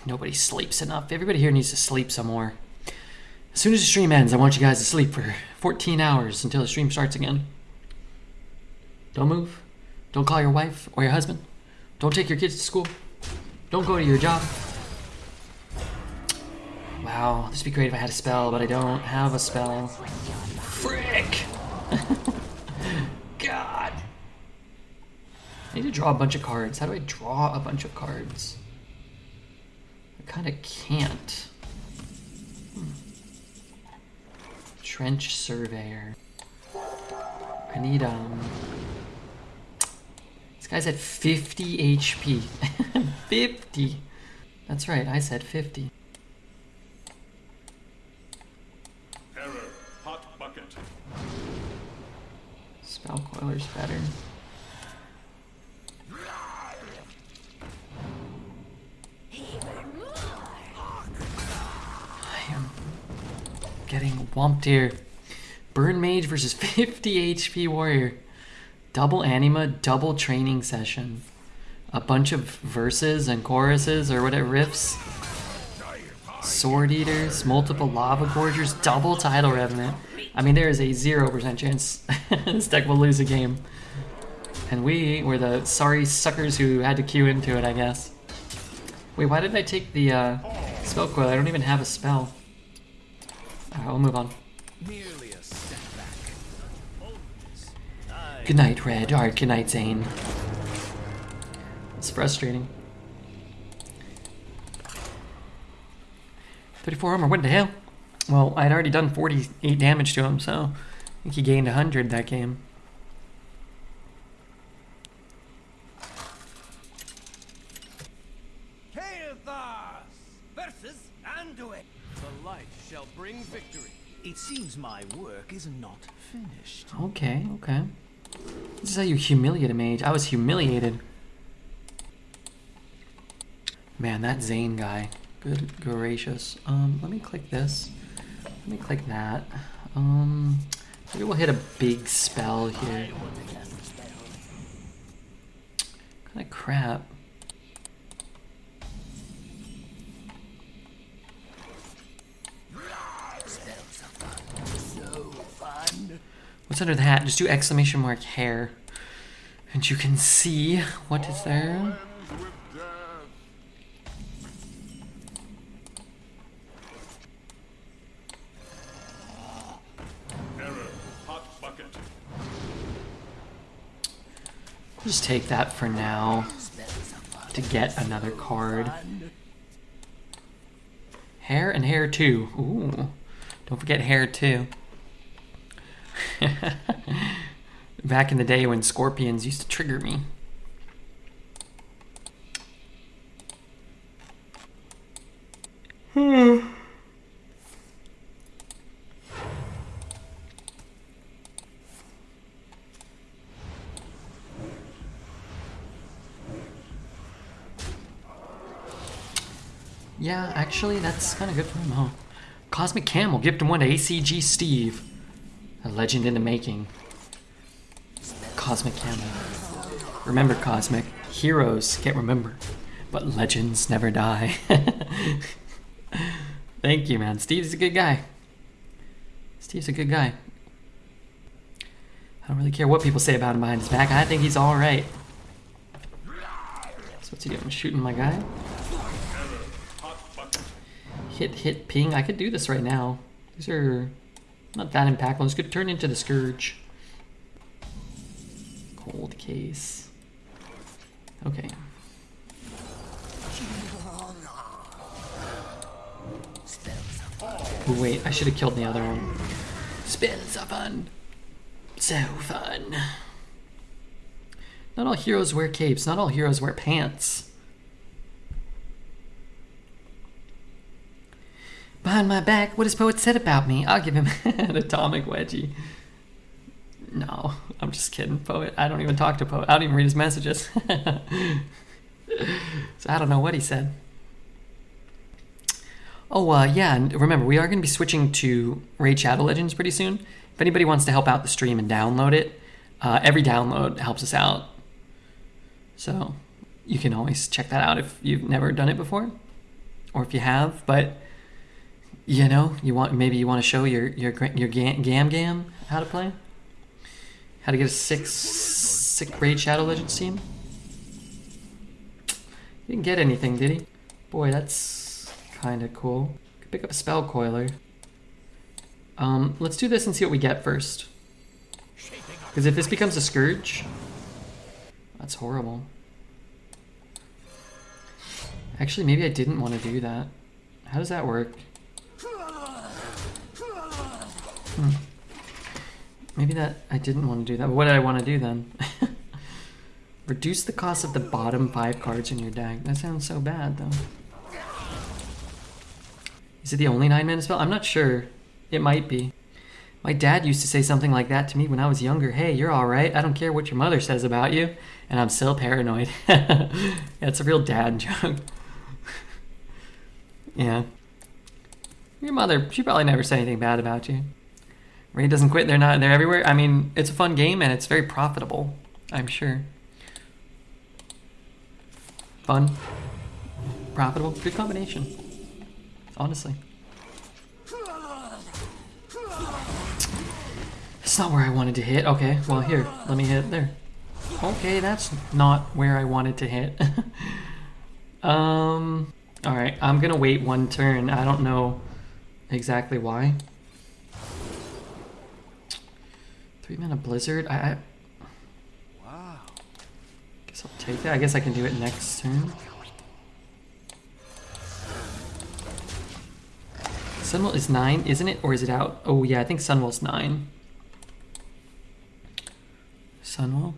Nobody sleeps enough. Everybody here needs to sleep some more. As soon as the stream ends, I want you guys to sleep for 14 hours until the stream starts again. Don't move. Don't call your wife or your husband. Don't take your kids to school. Don't go to your job. Wow, this would be great if I had a spell, but I don't have a spell. Frick! God! I need to draw a bunch of cards. How do I draw a bunch of cards? I kind of can't. Hmm. Trench surveyor. I need, um... This guy's at 50 HP. 50! That's right, I said 50. Error. Hot bucket. Spell Coiler's better. Getting whumped here. Burn Mage versus 50 HP Warrior. Double anima, double training session. A bunch of verses and choruses or whatever riffs. Sword Eaters, multiple Lava Gorgers, double Tidal Revenant. I mean, there is a 0% chance this deck will lose a game. And we were the sorry suckers who had to queue into it, I guess. Wait, why did I take the uh, spell coil? I don't even have a spell. Alright, we'll move on. Merely a setback. Good night, Red. Alright, good night, Zane. It's frustrating. 34 armor, what the hell? Well, I'd already done 48 damage to him, so I think he gained 100 that game. Kael'thas versus Anduin. The light shall bring victory. It seems my work is not finished. Okay, okay. This is how you humiliate a mage. I was humiliated. Man, that Zane guy. Good gracious. Um, let me click this. Let me click that. Um, maybe we'll hit a big spell here. Kind of crap. What's under the hat? Just do exclamation mark hair. And you can see what is there. Just take that for now to get another card. Hair and hair too. Ooh. Don't forget hair too. Back in the day when scorpions used to trigger me. Hmm. Yeah, actually, that's kind of good for him, huh? Cosmic Camel, gift him one to ACG Steve. A legend in the making. Cosmic Camel. Remember, Cosmic, heroes get remembered, but legends never die. Thank you, man. Steve's a good guy. Steve's a good guy. I don't really care what people say about him behind his back. I think he's alright. So what's he doing? Shooting my guy? Hit, hit, ping. I could do this right now. These are not that impactful. This could turn into the Scourge. Cold case. Okay. Wait, I should have killed the other one. Spells are fun. So fun. Not all heroes wear capes. Not all heroes wear pants. Behind my back, what has Poet said about me? I'll give him an atomic wedgie. No, I'm just kidding, Poet. I don't even talk to Poet. I don't even read his messages. so I don't know what he said. Oh, uh, yeah, and remember, we are going to be switching to Raid Shadow Legends pretty soon. If anybody wants to help out the stream and download it, uh, every download helps us out. So you can always check that out if you've never done it before, or if you have. But you know, you want maybe you want to show your your your gam gam, how to play, how to get a six sick Raid Shadow Legends team. He didn't get anything, did he? Boy, that's kind of cool. Could pick up a spell coiler. Um, let's do this and see what we get first. Because if this becomes a scourge, that's horrible. Actually, maybe I didn't want to do that. How does that work? Hmm. Maybe that I didn't want to do that. What did I want to do then? Reduce the cost of the bottom five cards in your deck. That sounds so bad, though. Is it the only nine mana spell? I'm not sure. It might be. My dad used to say something like that to me when I was younger. Hey, you're alright. I don't care what your mother says about you. And I'm still paranoid. it's a real dad joke. yeah. Your mother, she probably never said anything bad about you. Raid doesn't quit, they're not they're everywhere. I mean, it's a fun game and it's very profitable, I'm sure. Fun, profitable, good combination. Honestly. It's not where I wanted to hit. Okay, well here, let me hit there. Okay, that's not where I wanted to hit. um, alright, I'm gonna wait one turn. I don't know exactly why. Three mana blizzard. I, I Wow. guess I'll take that. I guess I can do it next turn. Sunwell is nine, isn't it? Or is it out? Oh yeah, I think Sunwell's nine. Sunwell.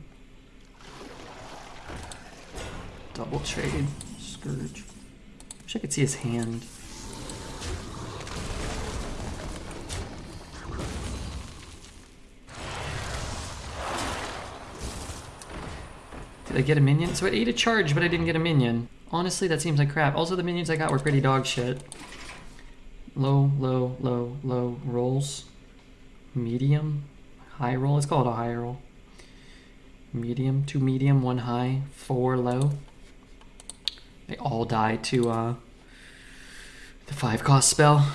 Double trade. Scourge. Wish I could see his hand. Did I get a minion? So I ate a charge, but I didn't get a minion. Honestly, that seems like crap. Also, the minions I got were pretty dog shit. Low, low, low, low rolls. Medium, high roll. Let's call it a high roll. Medium, two medium, one high, four low. They all die to uh, the five cost spell.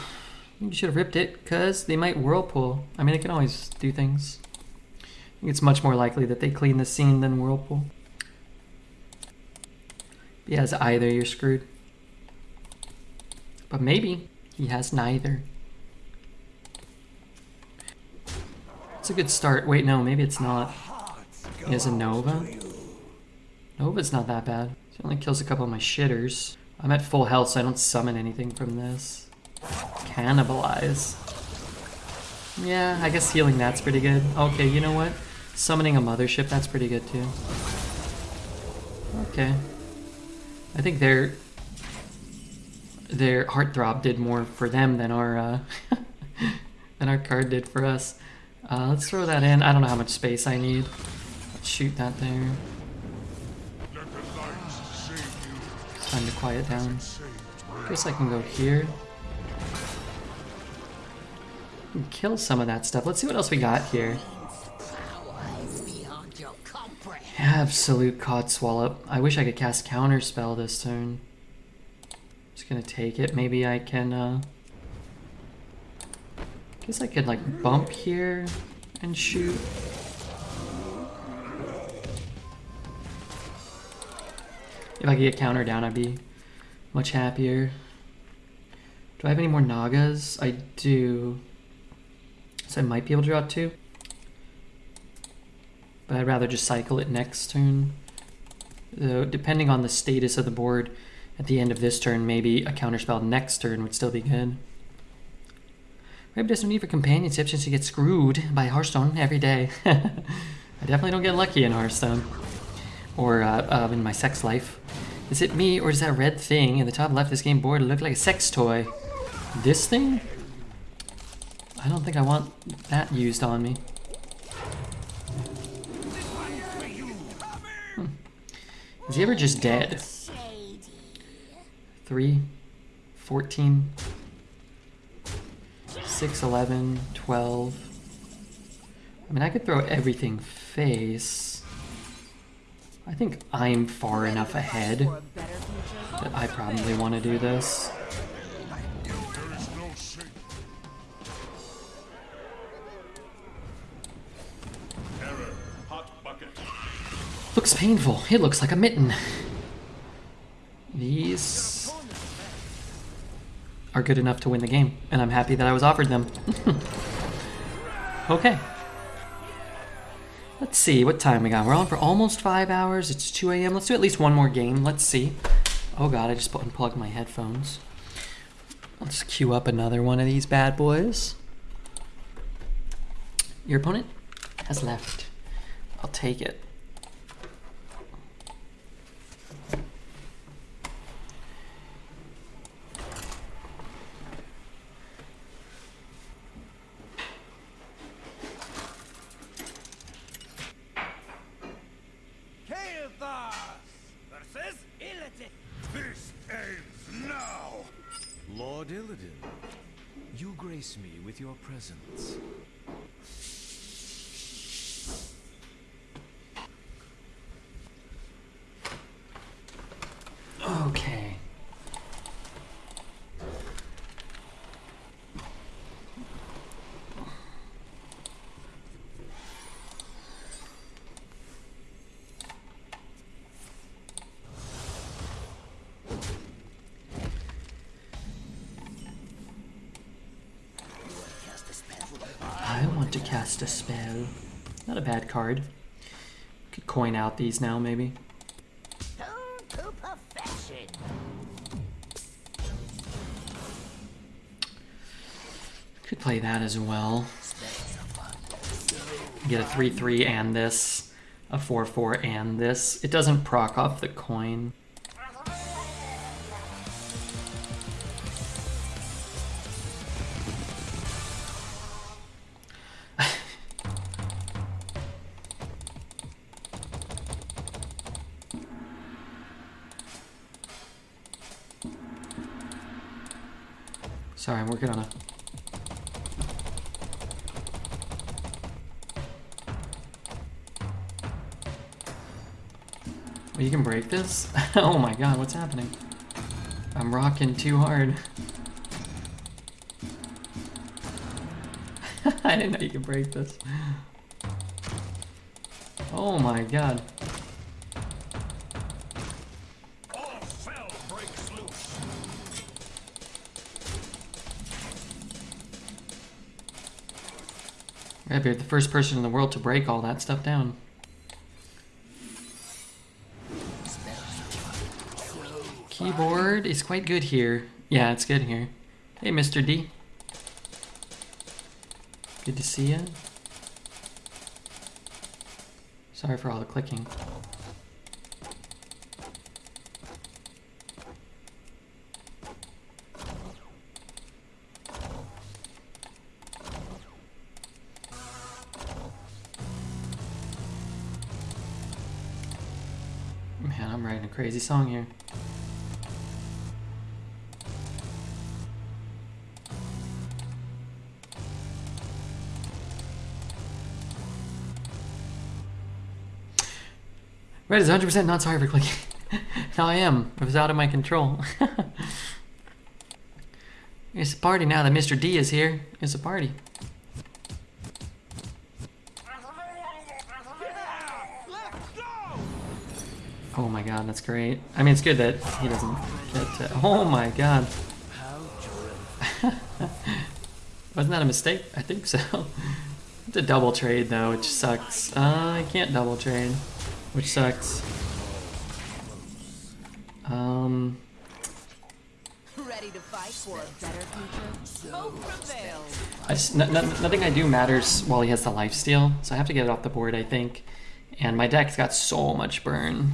You should have ripped it, because they might whirlpool. I mean, they can always do things. It's much more likely that they clean the scene than whirlpool. He has either, you're screwed. But maybe he has neither. It's a good start. Wait, no, maybe it's not. He has a Nova. Nova's not that bad. He only kills a couple of my shitters. I'm at full health, so I don't summon anything from this. Cannibalize. Yeah, I guess healing that's pretty good. Okay, you know what? Summoning a mothership, that's pretty good too. Okay. I think their their heartthrob did more for them than our uh, than our card did for us. Uh, let's throw that in. I don't know how much space I need. Let's shoot that there. Time to quiet down. Guess I can go here. Kill some of that stuff. Let's see what else we got here. Absolute Codswallop. I wish I could cast Counterspell this turn. Just gonna take it. Maybe I can, uh... Guess I could, like, bump here and shoot. If I could get counter down, I'd be much happier. Do I have any more Nagas? I do. So I might be able to draw two. But I'd rather just cycle it next turn. Though, depending on the status of the board at the end of this turn, maybe a counterspell next turn would still be good. Maybe no need for companionship since you get screwed by Hearthstone every day. I definitely don't get lucky in Hearthstone. Or uh, uh, in my sex life. Is it me, or does that red thing in the top left of this game board look like a sex toy? This thing? I don't think I want that used on me. Hmm. Is he ever just dead? Shady. 3, 14, 6, 11, 12. I mean, I could throw everything face. I think I'm far enough ahead that I probably want to do this. Looks painful. It looks like a mitten. These are good enough to win the game, and I'm happy that I was offered them. okay. Let's see what time we got. We're on for almost five hours. It's 2 a.m. Let's do at least one more game. Let's see. Oh god, I just unplugged my headphones. Let's queue up another one of these bad boys. Your opponent has left. I'll take it. Kael'thas versus Illidan. This ends now. Lord Illidan, you grace me with your presence. Okay. I want to cast a spell. Not a bad card. Could coin out these now, maybe. Could play that as well. Get a 3-3 and this. A 4-4 and this. It doesn't proc off the coin. This? oh my god, what's happening? I'm rocking too hard. I didn't know you could break this. Oh my god. Be the first person in the world to break all that stuff down. Is quite good here. Yeah, it's good here. Hey, Mr. D. Good to see you. Sorry for all the clicking. Man, I'm writing a crazy song here. Red is 100% not sorry for clicking. now I am. It was out of my control. it's a party now that Mr. D is here. It's a party. Oh my god, that's great. I mean, it's good that he doesn't get to... Oh my god. Wasn't that a mistake? I think so. it's a double trade though, which sucks. Uh, I can't double trade, which sucks. Um, Ready to fight for a better future? I just, n- n- nothing I do matters while he has the life steal, so I have to get it off the board, I think. And my deck's got so much burn.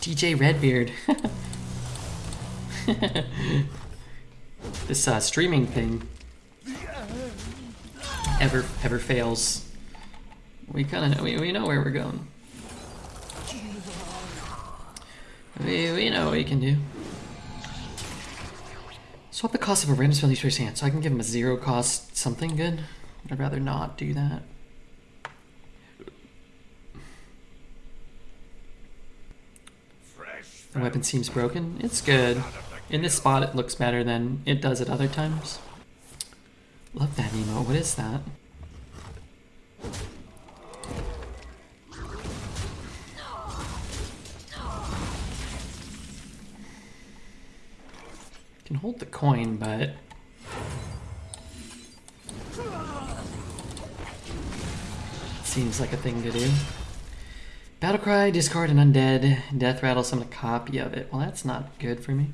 DJ Redbeard. this uh, streaming thing ever ever fails. We kind of know we, we know where we're going. We, we know what we can do. Swap the cost of a random spell each player's hand, so I can give him a zero cost something good. I'd rather not do that. The weapon seems broken. It's good. In this spot, it looks better than it does at other times. Love that emote. What is that? Can hold the coin, but seems like a thing to do. Battlecry, discard an undead, death rattle, summon a copy of it. Well, that's not good for me.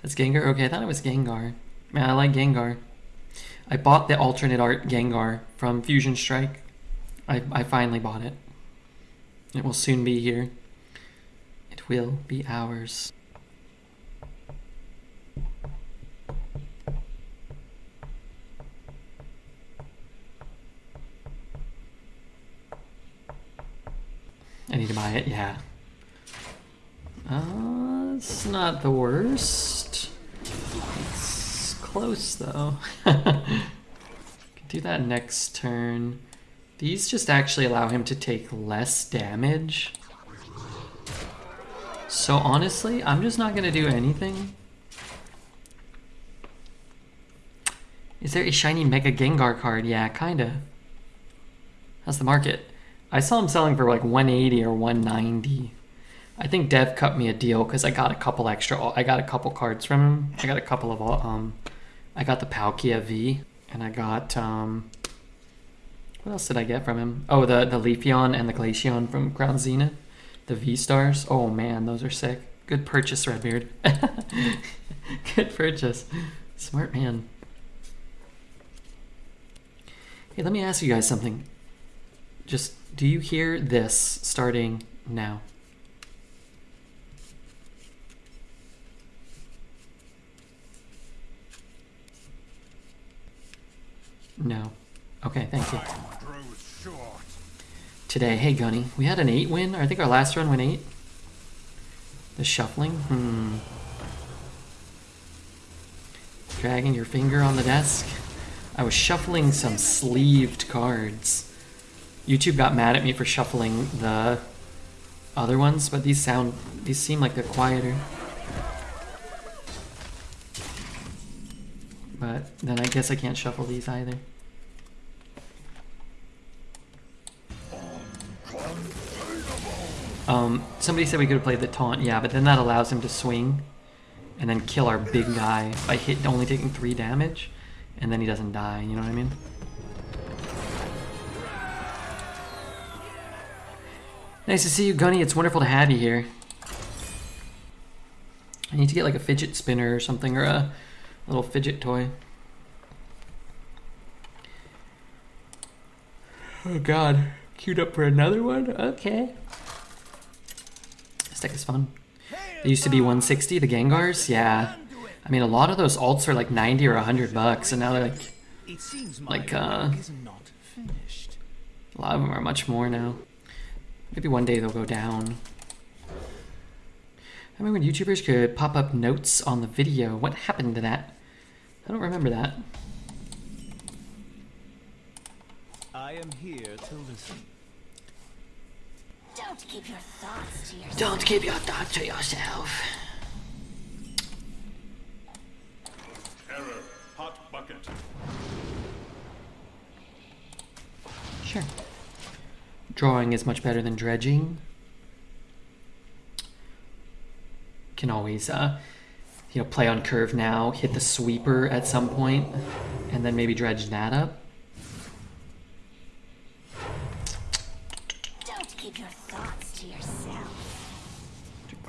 That's Gengar? Okay, I thought it was Gengar. Man, I like Gengar. I bought the alternate art Gengar from Fusion Strike. I, I finally bought it. It will soon be here. It will be ours. I need to buy it, yeah. Uh, it's not the worst. It's close though. Do that next turn. These just actually allow him to take less damage. So honestly, I'm just not gonna do anything. Is there a shiny Mega Gengar card? Yeah, kinda. How's the market? I saw him selling for like 180 or 190. I think Dev cut me a deal because I got a couple extra. I got a couple cards from him. I got a couple of um, I got the Palkia V, and I got um, what else did I get from him? Oh, the the Leafeon and the Glaceon from Crown Zenith, the V stars. Oh man, those are sick. Good purchase, Redbeard. Good purchase. Smart man. Hey, let me ask you guys something. Just do you hear this starting now? No. Okay, thank you. Today, hey Gunny, we had an 8 win. I think our last run went 8. The shuffling? Hmm. Dragging your finger on the desk. I was shuffling some sleeved cards. YouTube got mad at me for shuffling the other ones, but these sound these seem like they're quieter. But then I guess I can't shuffle these either. Um, somebody said we could have played the taunt, yeah, but then that allows him to swing and then kill our big guy by hit only taking three damage, and then he doesn't die. You know what I mean? Nice to see you, Gunny. It's wonderful to have you here. I need to get like a fidget spinner or something, or a little fidget toy. Oh god. Queued up for another one? Okay. Deck is fun. They used to be 160, the Gengars? Yeah. I mean, a lot of those alts are like 90 or 100 bucks, and now they're like, It Like, uh, a lot of them are much more now. Maybe one day they'll go down. I remember when YouTubers could pop up notes on the video. What happened to that? I don't remember that. I am here to listen. Don't keep your thoughts to yourself. Don't keep your thoughts to yourself. Error. Hot bucket. Sure. Drawing is much better than dredging. Can always, uh, you know, play on curve now, hit the sweeper at some point, and then maybe dredge that up.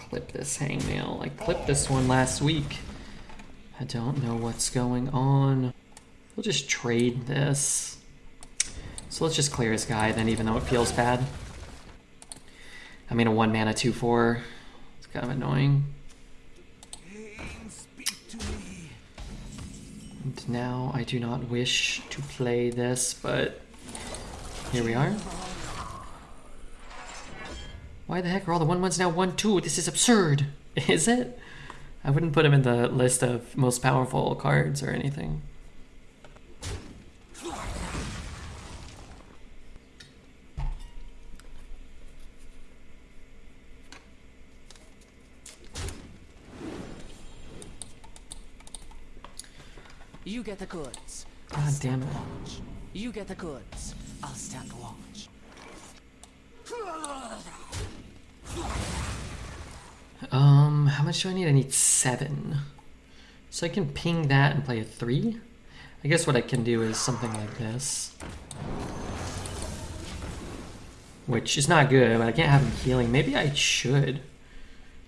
Clip this hangnail. I clipped this one last week. I don't know what's going on. We'll just trade this. So let's just clear his guy then, even though it feels bad. I mean, a one mana 2 4. It's kind of annoying. And now I do not wish to play this, but here we are. Why the heck are all the one ones now one two? This is absurd. Is it? I wouldn't put him in the list of most powerful cards or anything. You get the goods. Ah, God damn it. Watch. You get the goods. I'll stand watch. Um, how much do I need? I need seven. So I can ping that and play a three? I guess what I can do is something like this. Which is not good, but I can't have him healing. Maybe I should.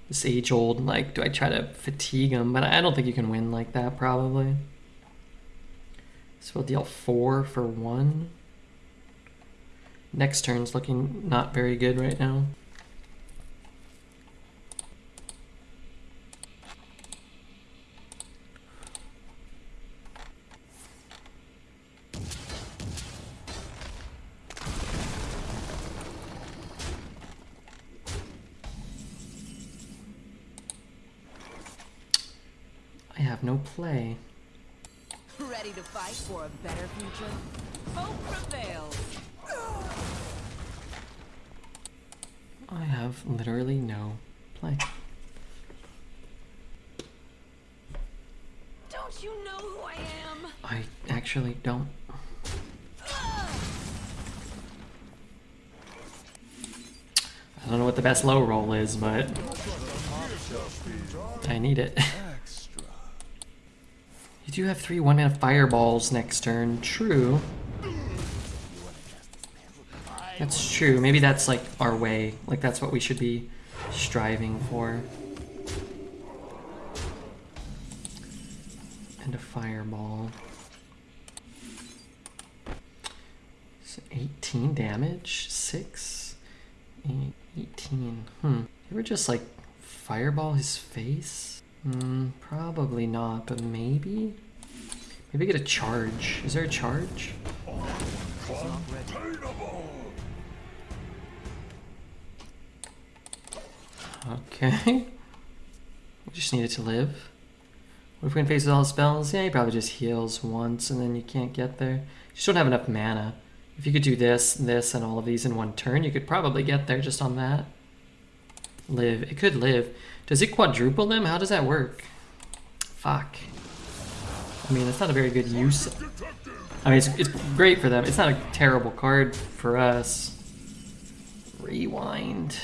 This age old, like, do I try to fatigue him? But I don't think you can win like that, probably. So we'll deal four for one. Next turn's looking not very good right now. I have no play. Ready to fight for a better future? Hope prevails. I have literally no play. Don't you know who I am? I actually don't. I don't know what the best low roll is, but I need it. You do have three one mana fireballs next turn. True. That's true. Maybe that's like our way. Like that's what we should be striving for. And a fireball. So 18 damage? 6? Eight, 18. Hmm. You ever just like fireball his face? Hmm, probably not, but maybe? Maybe get a charge. Is there a charge? Okay. We just need it to live. What if we can face all the spells? Yeah, he probably just heals once and then you can't get there. You just don't have enough mana. If you could do this, this, and all of these in one turn, you could probably get there just on that. Live. It could live. Does it quadruple them? How does that work? Fuck. I mean, it's not a very good use. I mean, it's, it's great for them. It's not a terrible card for us. Rewind.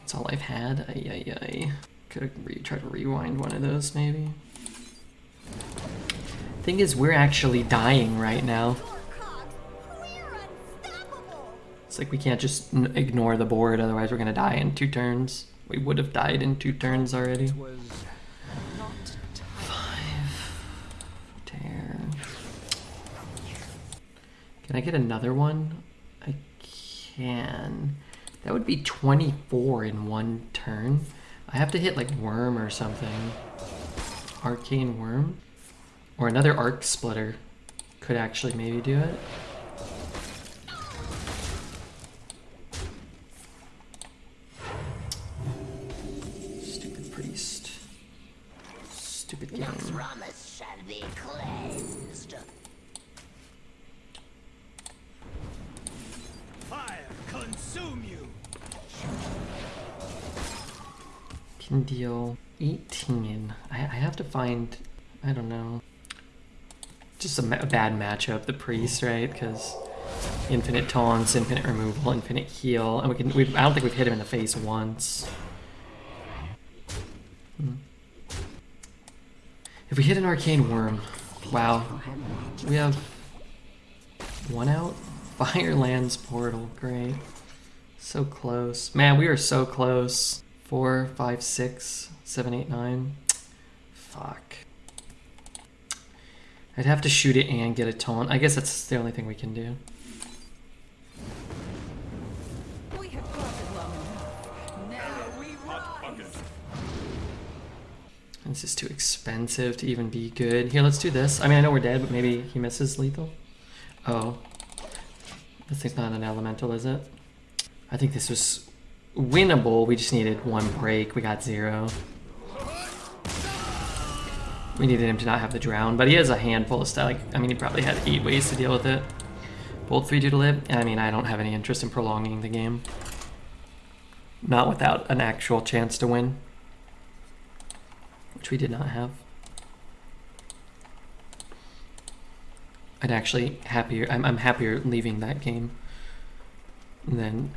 That's all I've had. Ay, ay, ay. Could have re tried to rewind one of those, maybe. Thing is, we're actually dying right now. It's like we can't just n- ignore the board, otherwise we're gonna die in two turns. We would have died in two turns already. Not Tear. Can I get another one? I can. That would be 24 in one turn. I have to hit like Wyrm or something. Arcane Wyrm? Or another Arc Splitter could actually maybe do it. Stupid game. Promise shall be cleansed. fire consume you. Can deal 18. I, I have to find, I don't know, just a, ma- a bad matchup. The priest, right? Because infinite taunts, infinite removal, infinite heal, and we can. We've, I don't think we've hit him in the face once. Hmm. If we hit an arcane wyrm, wow, we have one out. Firelands portal, great. So close. Man, we are so close. Four, five, six, seven, eight, nine. Fuck. I'd have to shoot it and get a taunt. I guess that's the only thing we can do. This is too expensive to even be good. Here, let's do this. I mean, I know we're dead, but maybe he misses lethal. Oh. This thing's not an elemental, is it? I think this was winnable. We just needed one break. We got zero. We needed him to not have the drown, but he has a handful of stuff. Like, I mean, he probably had eight ways to deal with it. Bolt 3 due to live. I mean, I don't have any interest in prolonging the game. Not without an actual chance to win which we did not have. I'd actually happier. I'm, I'm happier leaving that game than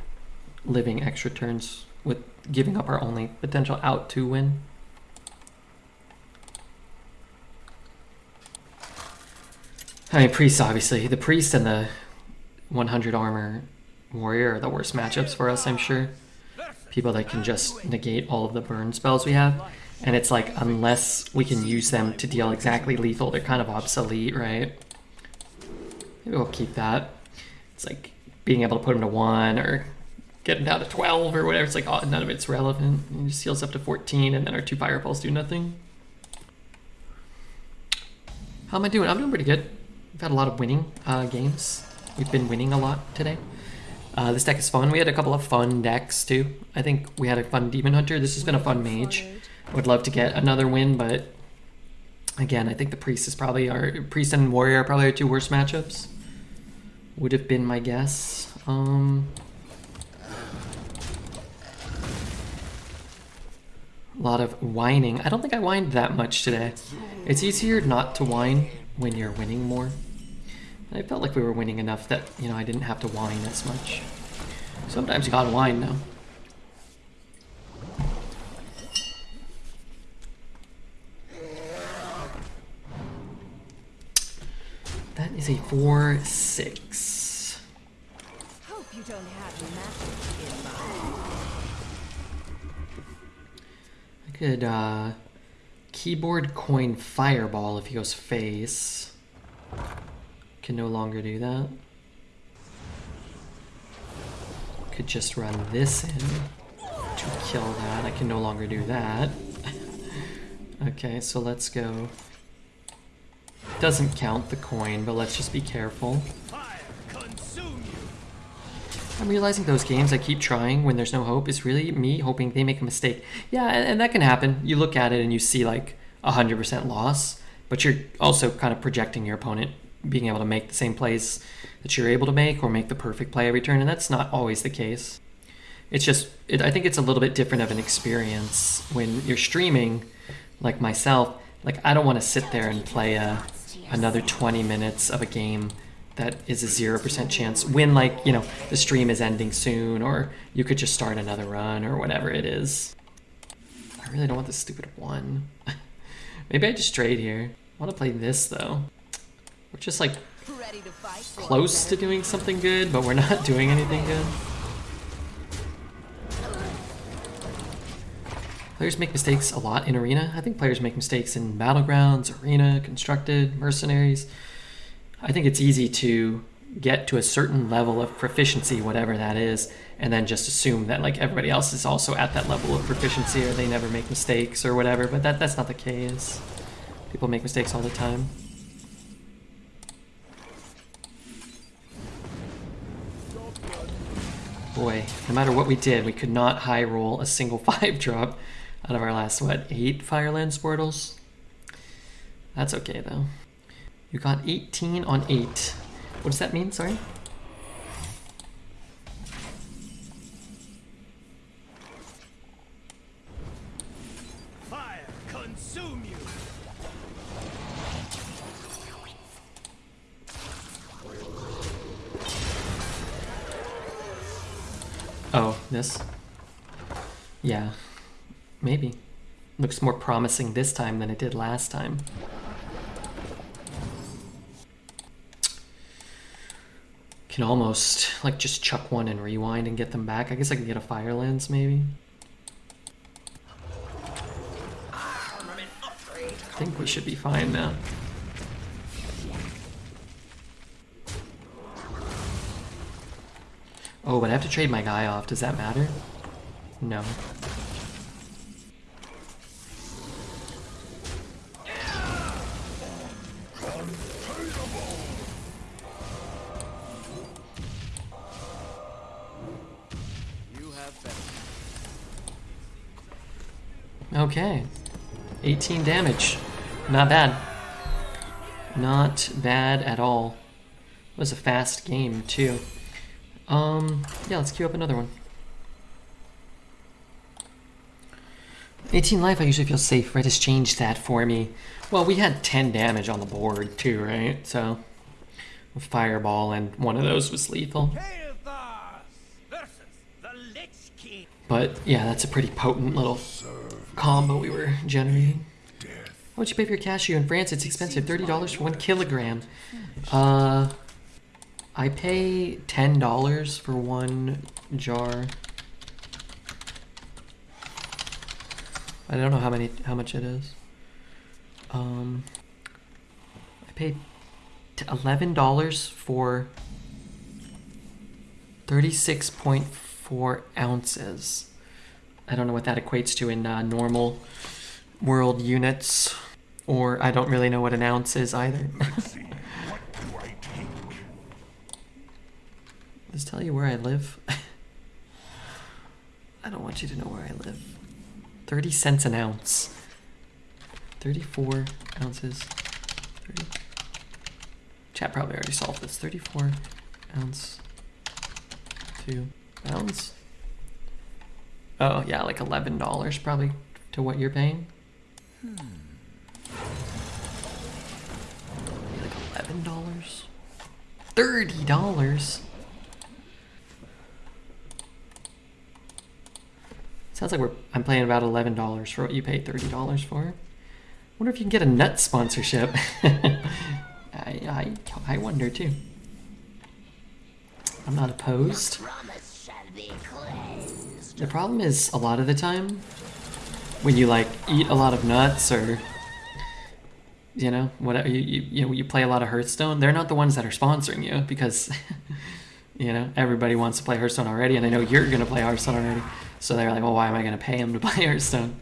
living extra turns with giving up our only potential out to win. I mean, priest obviously. The priest and the 100 armor warrior are the worst matchups for us. I'm sure. People that can just negate all of the burn spells we have. And it's like, unless we can use them to deal exactly lethal, they're kind of obsolete, right? Maybe we'll keep that. It's like being able to put them to 1 or get them down to 12 or whatever. It's like, oh, none of it's relevant. It just heals up to 14 and then our two fireballs do nothing. How am I doing? I'm doing pretty good. We've had a lot of winning uh, games. We've been winning a lot today. Uh, this deck is fun. We had a couple of fun decks too. I think we had a fun Demon Hunter. This has been a fun mage. Would love to get another win, but again, I think the priest is probably our priest and warrior are probably our two worst matchups. Would have been my guess. Um, a lot of whining. I don't think I whined that much today. It's easier not to whine when you're winning more. I felt like we were winning enough that you know I didn't have to whine as much. Sometimes you gotta whine though. Is a 4 6. Hope you don't have in mind. I could uh, keyboard coin fireball if he goes face. Can no longer do that. Could just run this in to kill that. I can no longer do that. okay, so let's go. Doesn't count the coin, but let's just be careful. I'm realizing those games I keep trying when there's no hope is really me hoping they make a mistake. Yeah, and, and that can happen. You look at it and you see like a 100% loss, but you're also kind of projecting your opponent being able to make the same plays that you're able to make or make the perfect play every turn, and that's not always the case. It's just, it, I think it's a little bit different of an experience when you're streaming, like myself. Like, I don't want to sit there and play a, another 20 minutes of a game that is a 0% chance when, like, you know, the stream is ending soon, or you could just start another run, or whatever it is. I really don't want this stupid one. Maybe I just trade here. I want to play this, though. We're just, like, Ready to fight? for a close to doing something good, but we're not doing anything good. Players make mistakes a lot in Arena. I think players make mistakes in Battlegrounds, Arena, Constructed, Mercenaries. I think it's easy to get to a certain level of proficiency, whatever that is, and then just assume that like everybody else is also at that level of proficiency or they never make mistakes or whatever, but that, that's not the case. People make mistakes all the time. Boy, no matter what we did, we could not high roll a single five drop out of our last, what, eight Firelands Portals? That's okay though. You got 18 on 8. What does that mean? Sorry? Fire consume you. Oh, this? Yeah, Maybe. Looks more promising this time than it did last time. Can almost, like, just chuck one and rewind and get them back. I guess I can get a Firelands, maybe. I think we should be fine now. Oh, but I have to trade my guy off. Does that matter? No. Okay. 18 damage. Not bad. Not bad at all. It was a fast game, too. Um, yeah, let's queue up another one. 18 life, I usually feel safe. Red has changed that for me. Well, we had 10 damage on the board, too, right? So, a fireball, and one of those was lethal. Kael'thas versus the Lich King. But yeah, that's a pretty potent little combo we were generating. How much you pay for your cashew in France? It's expensive. Thirty dollars for one kilogram. Uh, I pay ten dollars for one jar. I don't know how many, how much it is. Um, I paid eleven dollars for thirty-six point four ounces. I don't know what that equates to in uh, normal world units, or I don't really know what an ounce is either. See, what do I take? Just tell you where I live. I don't want you to know where I live. 30 cents an ounce. 34 ounces. 30. Chat probably already solved this. 34 ounce to pounds. Oh, yeah, like $11 probably to what you're paying. Maybe like $11? $30? Sounds like we're I'm paying about eleven dollars for what you paid thirty dollars for. Wonder if you can get a nut sponsorship. I, I I wonder too. I'm not opposed. The problem is a lot of the time when you like eat a lot of nuts or you know whatever you, you you know you play a lot of Hearthstone, they're not the ones that are sponsoring you because you know everybody wants to play Hearthstone already, and I know you're gonna play Hearthstone already. So they're like, well, why am I gonna pay them to play Hearthstone?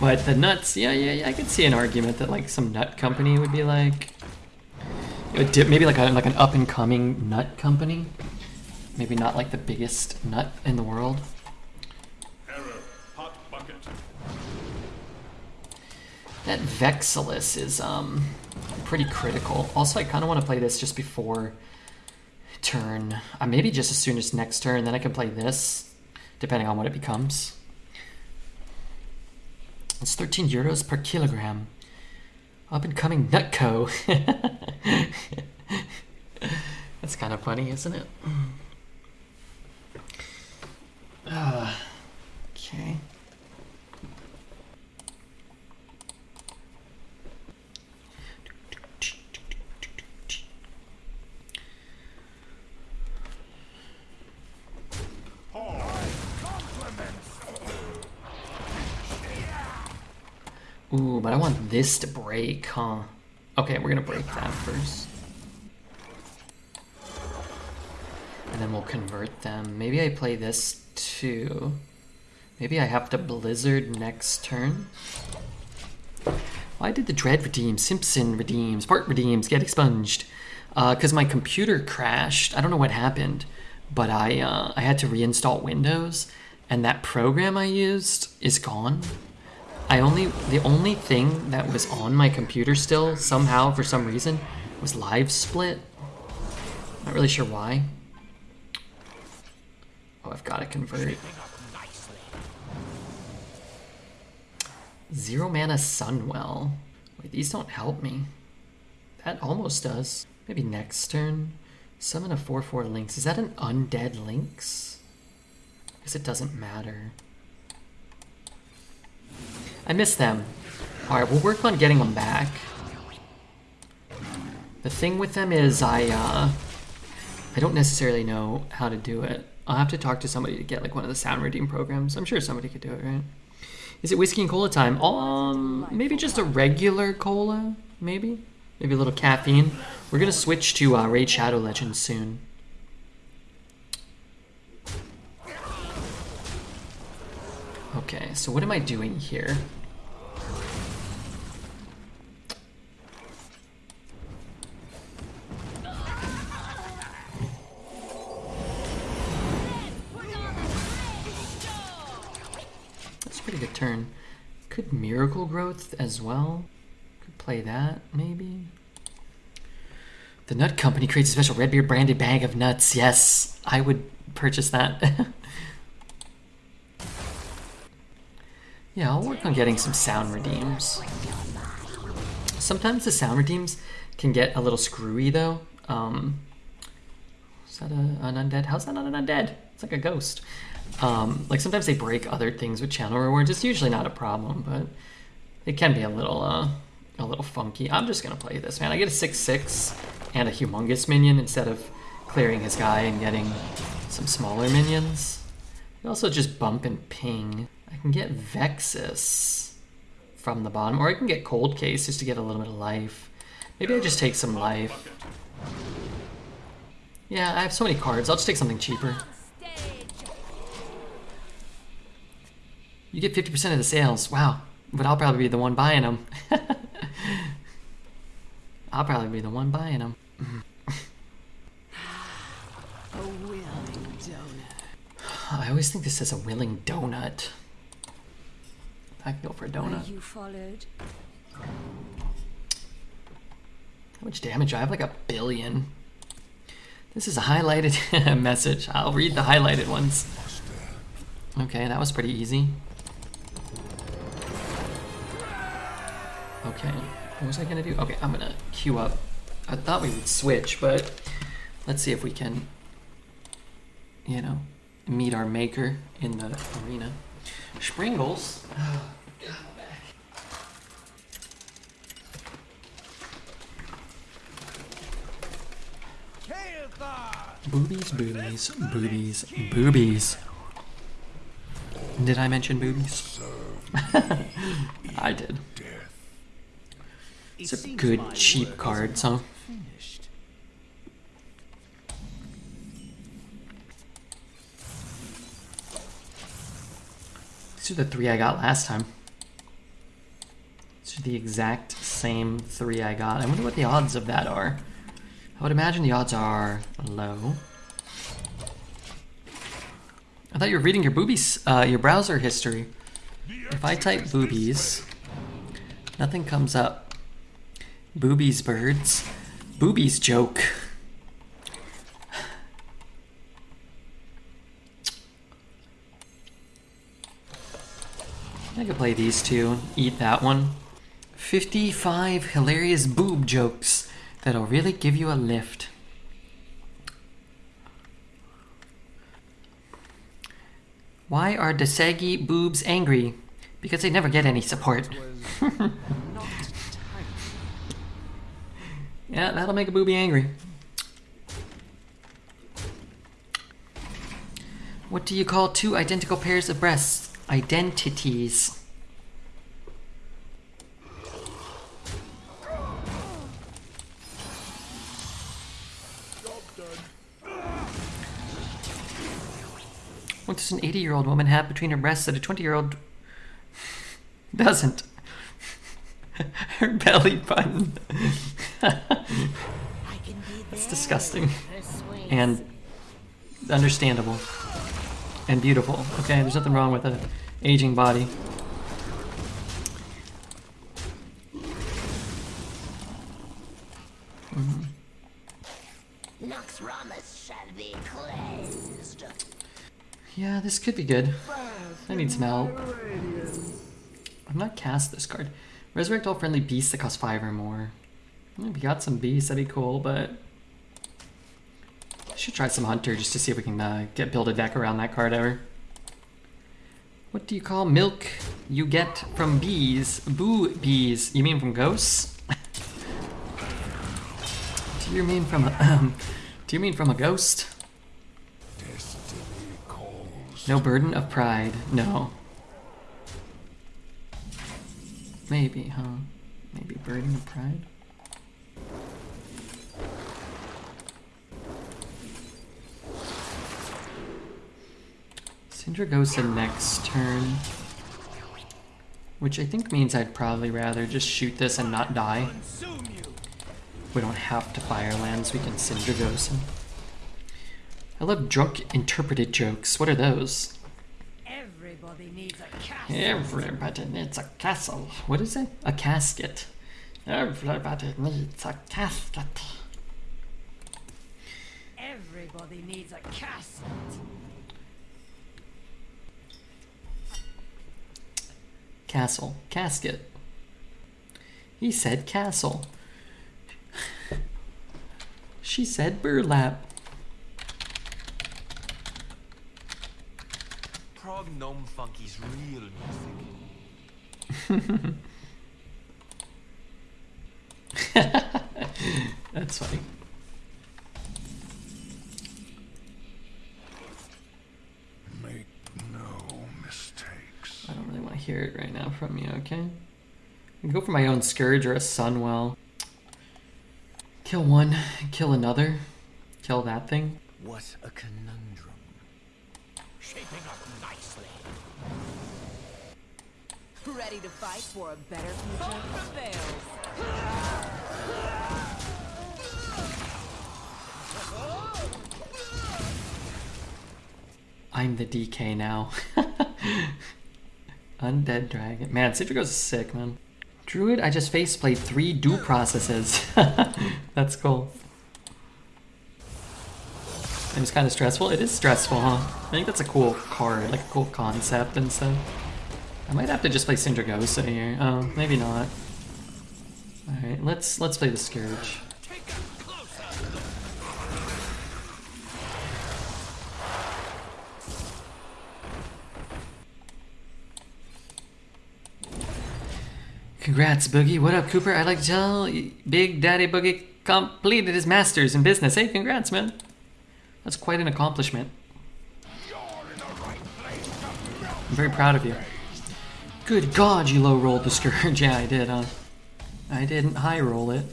But the nuts, yeah, yeah, yeah, I could see an argument that like some nut company would be like, dip- maybe like a like an up and coming nut company, maybe not like the biggest nut in the world. That Vexallus is um pretty critical. Also, I kind of want to play this just before turn. Uh, maybe just as soon as next turn, then I can play this, depending on what it becomes. It's 13 euros per kilogram. Up and coming Nutco. That's kind of funny, isn't it? Uh, okay. Ooh, but I want this to break, huh? Okay, we're gonna break that first. And then we'll convert them. Maybe I play this too. Maybe I have to Blizzard next turn. Why did the Dread redeem? Simpson redeems. Part redeems. Get expunged. Because my computer crashed. I don't know what happened, but I uh, I had to reinstall Windows, and that program I used is gone. I only the only thing that was on my computer still somehow for some reason was Live Split. Not really sure why. Oh, I've got to convert. Zero mana Sunwell. Wait, these don't help me. That almost does. Maybe next turn. Summon a 4-4 Lynx. Is that an undead Lynx? Because it doesn't matter. I miss them. Alright, we'll work on getting them back. The thing with them is I, uh... I don't necessarily know how to do it. I'll have to talk to somebody to get like one of the sound redeem programs. I'm sure somebody could do it, right? Is it whiskey and cola time? Um, maybe just a regular cola, maybe? Maybe a little caffeine. We're gonna switch to uh, Raid Shadow Legends soon. So what am I doing here? That's a pretty good turn. Could Miracle Growth as well? Could play that, maybe? The Nut Company creates a special Redbeard branded bag of nuts. Yes, I would purchase that. yeah, I'll work on getting some sound redeems. Sometimes the sound redeems can get a little screwy though. Um, is that a, an undead? How's that not an undead? It's like a ghost. Um, like sometimes they break other things with channel rewards. It's usually not a problem, but it can be a little uh, a little funky. I'm just gonna play this, man. I get a six six and a humongous minion instead of clearing his guy and getting some smaller minions. You also just bump and ping. I can get Vexus from the bottom, or I can get Cold Case just to get a little bit of life. Maybe I just take some life. Yeah, I have so many cards. I'll just take something cheaper. You get 50% of the sales. Wow. But I'll probably be the one buying them. I'll probably be the one buying them. A willing donut. I always think this says a willing donut. I can go for a donut. you followed? How much damage? do I have like a billion. This is a highlighted message. I'll read the highlighted ones. Okay, that was pretty easy. Okay, what was I gonna do? Okay, I'm gonna queue up. I thought we would switch, but let's see if we can, you know, meet our maker in the arena. Springles. Boobies, boobies, boobies, boobies. Did I mention boobies? I did. It It's a good cheap cards, huh? not Finished. These are the three I got last time. These are the exact same three I got. I wonder what the odds of that are. I would imagine the odds are low. I thought you were reading your boobies, uh, your browser history. If I type boobies, nothing comes up. Boobies birds. Boobies joke. Play these two, eat that one. 55 hilarious boob jokes that'll really give you a lift. Why are Desagi boobs angry? Because they never get any support. yeah, that'll make a booby angry. What do you call two identical pairs of breasts? Identities. What does an 80 year old woman have between her breasts that a 20 year old doesn't? her belly button. That's disgusting. And understandable. And beautiful. Okay, there's nothing wrong with an aging body. Nox Yeah, this could be good. I need some help. I'm not cast this card. Resurrect all friendly beasts that cost five or more. If we got some beasts, that'd be cool, but I should try some hunter just to see if we can uh, get build a deck around that card ever. What do you call milk you get from bees? Boo bees. You mean from ghosts? do you mean from a, um, do you mean from a ghost? No burden of pride. No. Maybe, huh? Maybe Burden of Pride? Sindragosa next turn. Which I think means I'd probably rather just shoot this and not die. We don't have to Firelands, we can Sindragosa. I love drunk interpreted jokes. What are those? Everybody needs a castle. Everybody needs a castle. What is it? A casket. Everybody needs a casket. Everybody needs a castle. Castle. Casket. He said castle. She said burlap. Gnome Funky's real music. That's funny. Make no mistakes. I don't really want to hear it right now from you, okay? I can go for my own Scourge or a Sunwell. Kill one, kill another, kill that thing. What a conundrum. Shaping up nicely. Ready to fight for a better future? Hope prevails. I'm the DK now. Undead Dragon. Man, Citrico's sick, man. Druid, I just face played three due processes. That's cool. It was kind of stressful. It is stressful, huh? I think that's a cool card, like a cool concept and stuff. I might have to just play Sindragosa here. Oh, maybe not. Alright, let's let's play the Scourge. Congrats, Boogie. What up, Cooper? I'd like to tell Big Daddy Boogie completed his master's in business. Hey, congrats, man. That's quite an accomplishment. I'm very proud of you. Good God, you low rolled the Scourge. yeah, I did, huh? I didn't high roll it.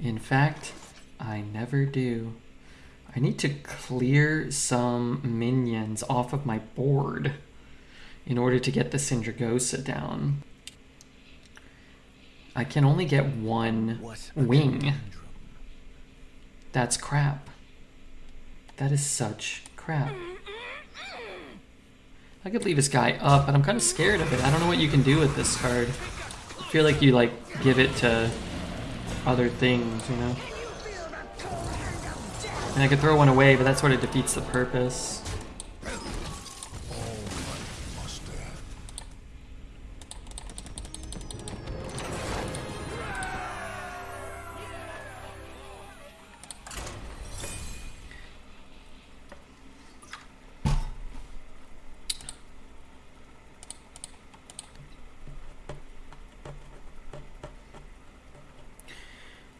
In fact, I never do. I need to clear some minions off of my board in order to get the Sindragosa down. I can only get one wing. That's crap. That is such crap. I could leave this guy up, but I'm kind of scared of it. I don't know what you can do with this card. I feel like you like give it to other things, you know? And I could throw one away, but that sort of defeats the purpose.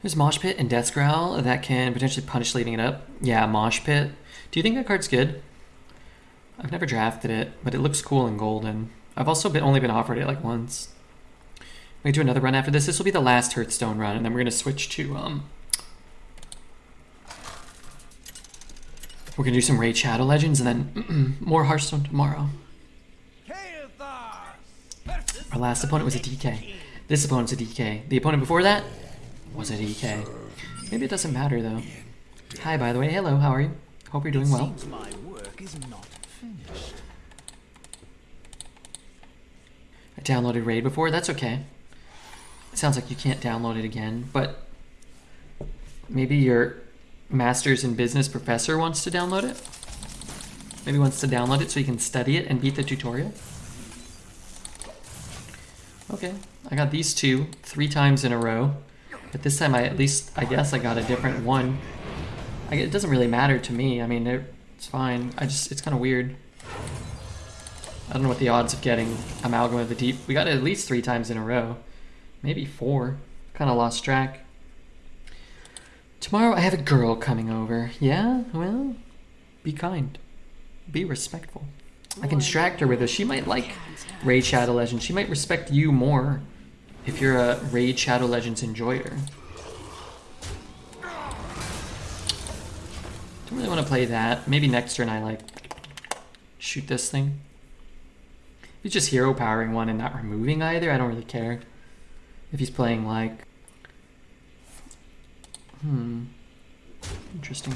There's Mosh Pit and Death's Growl that can potentially punish leading it up. Yeah, Mosh Pit. Do you think that card's good? I've never drafted it, but it looks cool in golden. I've also been only been offered it like once. We do another run after this. This will be the last Hearthstone run, and then we're gonna switch to um. We're gonna do some Raid Shadow Legends, and then more Hearthstone tomorrow. Our last opponent was a DK. This opponent's a DK. The opponent before that was it DK. Maybe it doesn't matter though. Hi, by the way. Hello, how are you? Hope you're doing well. Seems my work is not finished. I downloaded Raid before. That's okay. It sounds like you can't download it again, but maybe your master's in business professor wants to download it. Maybe wants to download it so you can study it and beat the tutorial. Okay, I got these two three times in a row, but this time I at least I guess I got a different one. I, it doesn't really matter to me. I mean, it, it's fine. I just it's kind of weird. I don't know what the odds of getting Amalgam of the Deep. We got it at least three times in a row. Maybe four. Kind of lost track. Tomorrow I have a girl coming over. Yeah? Well, be kind. Be respectful. I can distract her with this. She might like Raid Shadow Legends. She might respect you more if you're a Raid Shadow Legends enjoyer. Don't really want to play that. Maybe next turn I like shoot this thing. He's just hero powering one and not removing either, I don't really care. If he's playing like Hmm. Interesting.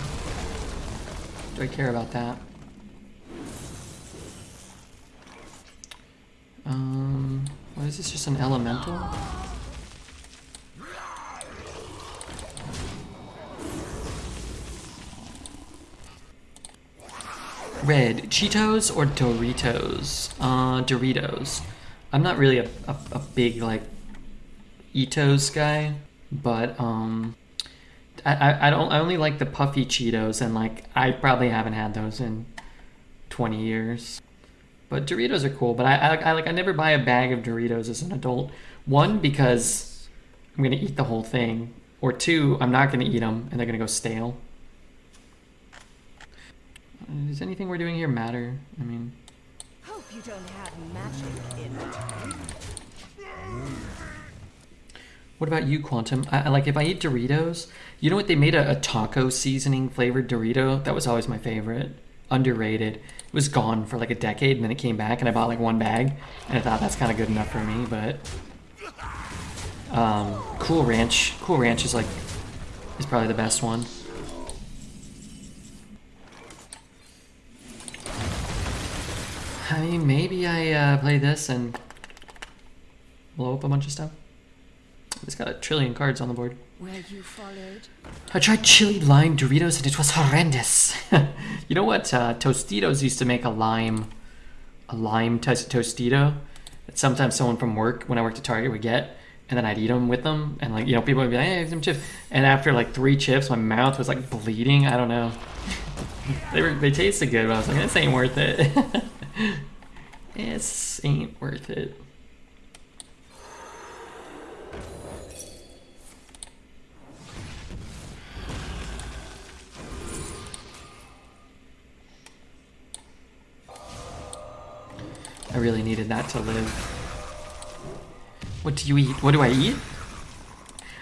Do I care about that? Um, what is this? Just an elemental? Red, Cheetos or Doritos? Uh, Doritos. I'm not really a, a, a big, like, Etos guy, but, um, I, I, I don't, I only like the puffy Cheetos, and, like, I probably haven't had those in 20 years. But Doritos are cool, but I, I, I like, I never buy a bag of Doritos as an adult. One, because I'm gonna eat the whole thing, or two, I'm not gonna eat them, and they're gonna go stale. Does anything we're doing here matter? I mean, Hope you don't have magic in what about you, Quantum? I, I- like if I eat Doritos, you know what? They made a, a taco seasoning flavored Dorito. That was always my favorite. Underrated. It was gone for like a decade, and then it came back, and I bought like one bag, and I thought that's kind of good enough for me. But um, Cool Ranch, Cool Ranch is like is probably the best one. I mean, maybe I uh, play this and blow up a bunch of stuff. It's got a trillion cards on the board. Where you followed? I tried chili lime Doritos and it was horrendous. you know what? Uh, Tostitos used to make a lime, a lime to- Tostito that sometimes someone from work, when I worked at Target, would get, and then I'd eat them with them, and like you know, people would be like, "Hey, some chips," and after like three chips, my mouth was like bleeding. I don't know. they were they tasted good, but I was like, "This ain't worth it." this ain't worth it. I really needed that to live. What do you eat? What do I eat?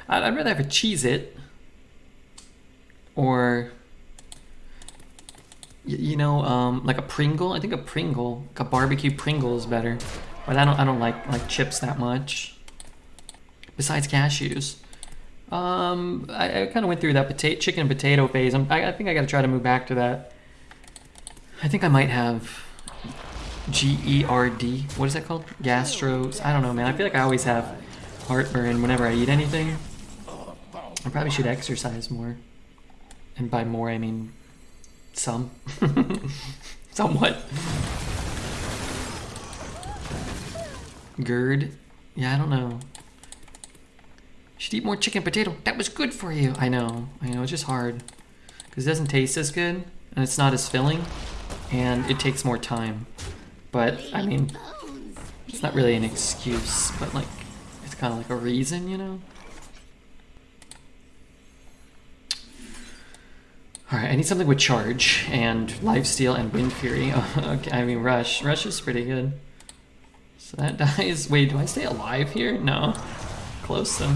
I'd, rather have a Cheez-It. Or, you know, um, like a Pringle. I think a Pringle, like a barbecue Pringle is better. But I don't, I don't like like chips that much. Besides cashews. Um, I, I kind of went through that potato, chicken and potato phase. I, I think I got to try to move back to that. I think I might have G E R D. What is that called? Gastros. I don't know, man. I feel like I always have heartburn whenever I eat anything. I probably should exercise more. And by more, I mean some. Somewhat. GERD. Yeah, I don't know. Should eat more chicken potato. That was good for you. I know. I know. It's just hard. Because it doesn't taste as good. And it's not as filling. And it takes more time. But, I mean, it's not really an excuse. But, like, it's kind of like a reason, you know? Alright, I need something with charge. And lifesteal and wind fury. okay, I mean, rush. Rush is pretty good. So that dies. Wait, do I stay alive here? No. Close though.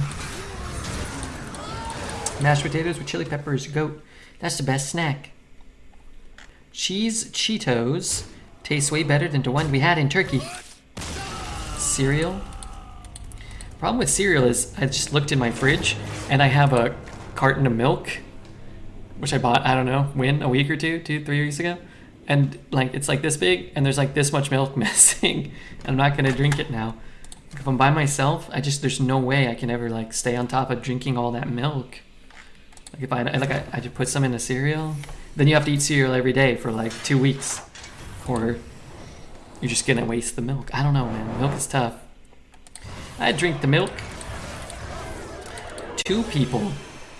Mashed potatoes with chili peppers, goat. That's the best snack. Cheese Cheetos tastes way better than the one we had in Turkey. Cereal. Problem with cereal is I just looked in my fridge and I have a carton of milk, which I bought, I don't know, when, a week or two, two, three weeks ago. And like it's like this big and there's like this much milk missing. I'm not gonna drink it now. If I'm by myself, I just there's no way I can ever like stay on top of drinking all that milk. Like if I like I, I just put some in a cereal, then you have to eat cereal every day for like two weeks, or you're just gonna waste the milk. I don't know, man. Milk is tough. I drink the milk. Two people,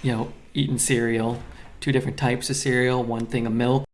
you know, eating cereal, two different types of cereal, one thing of milk,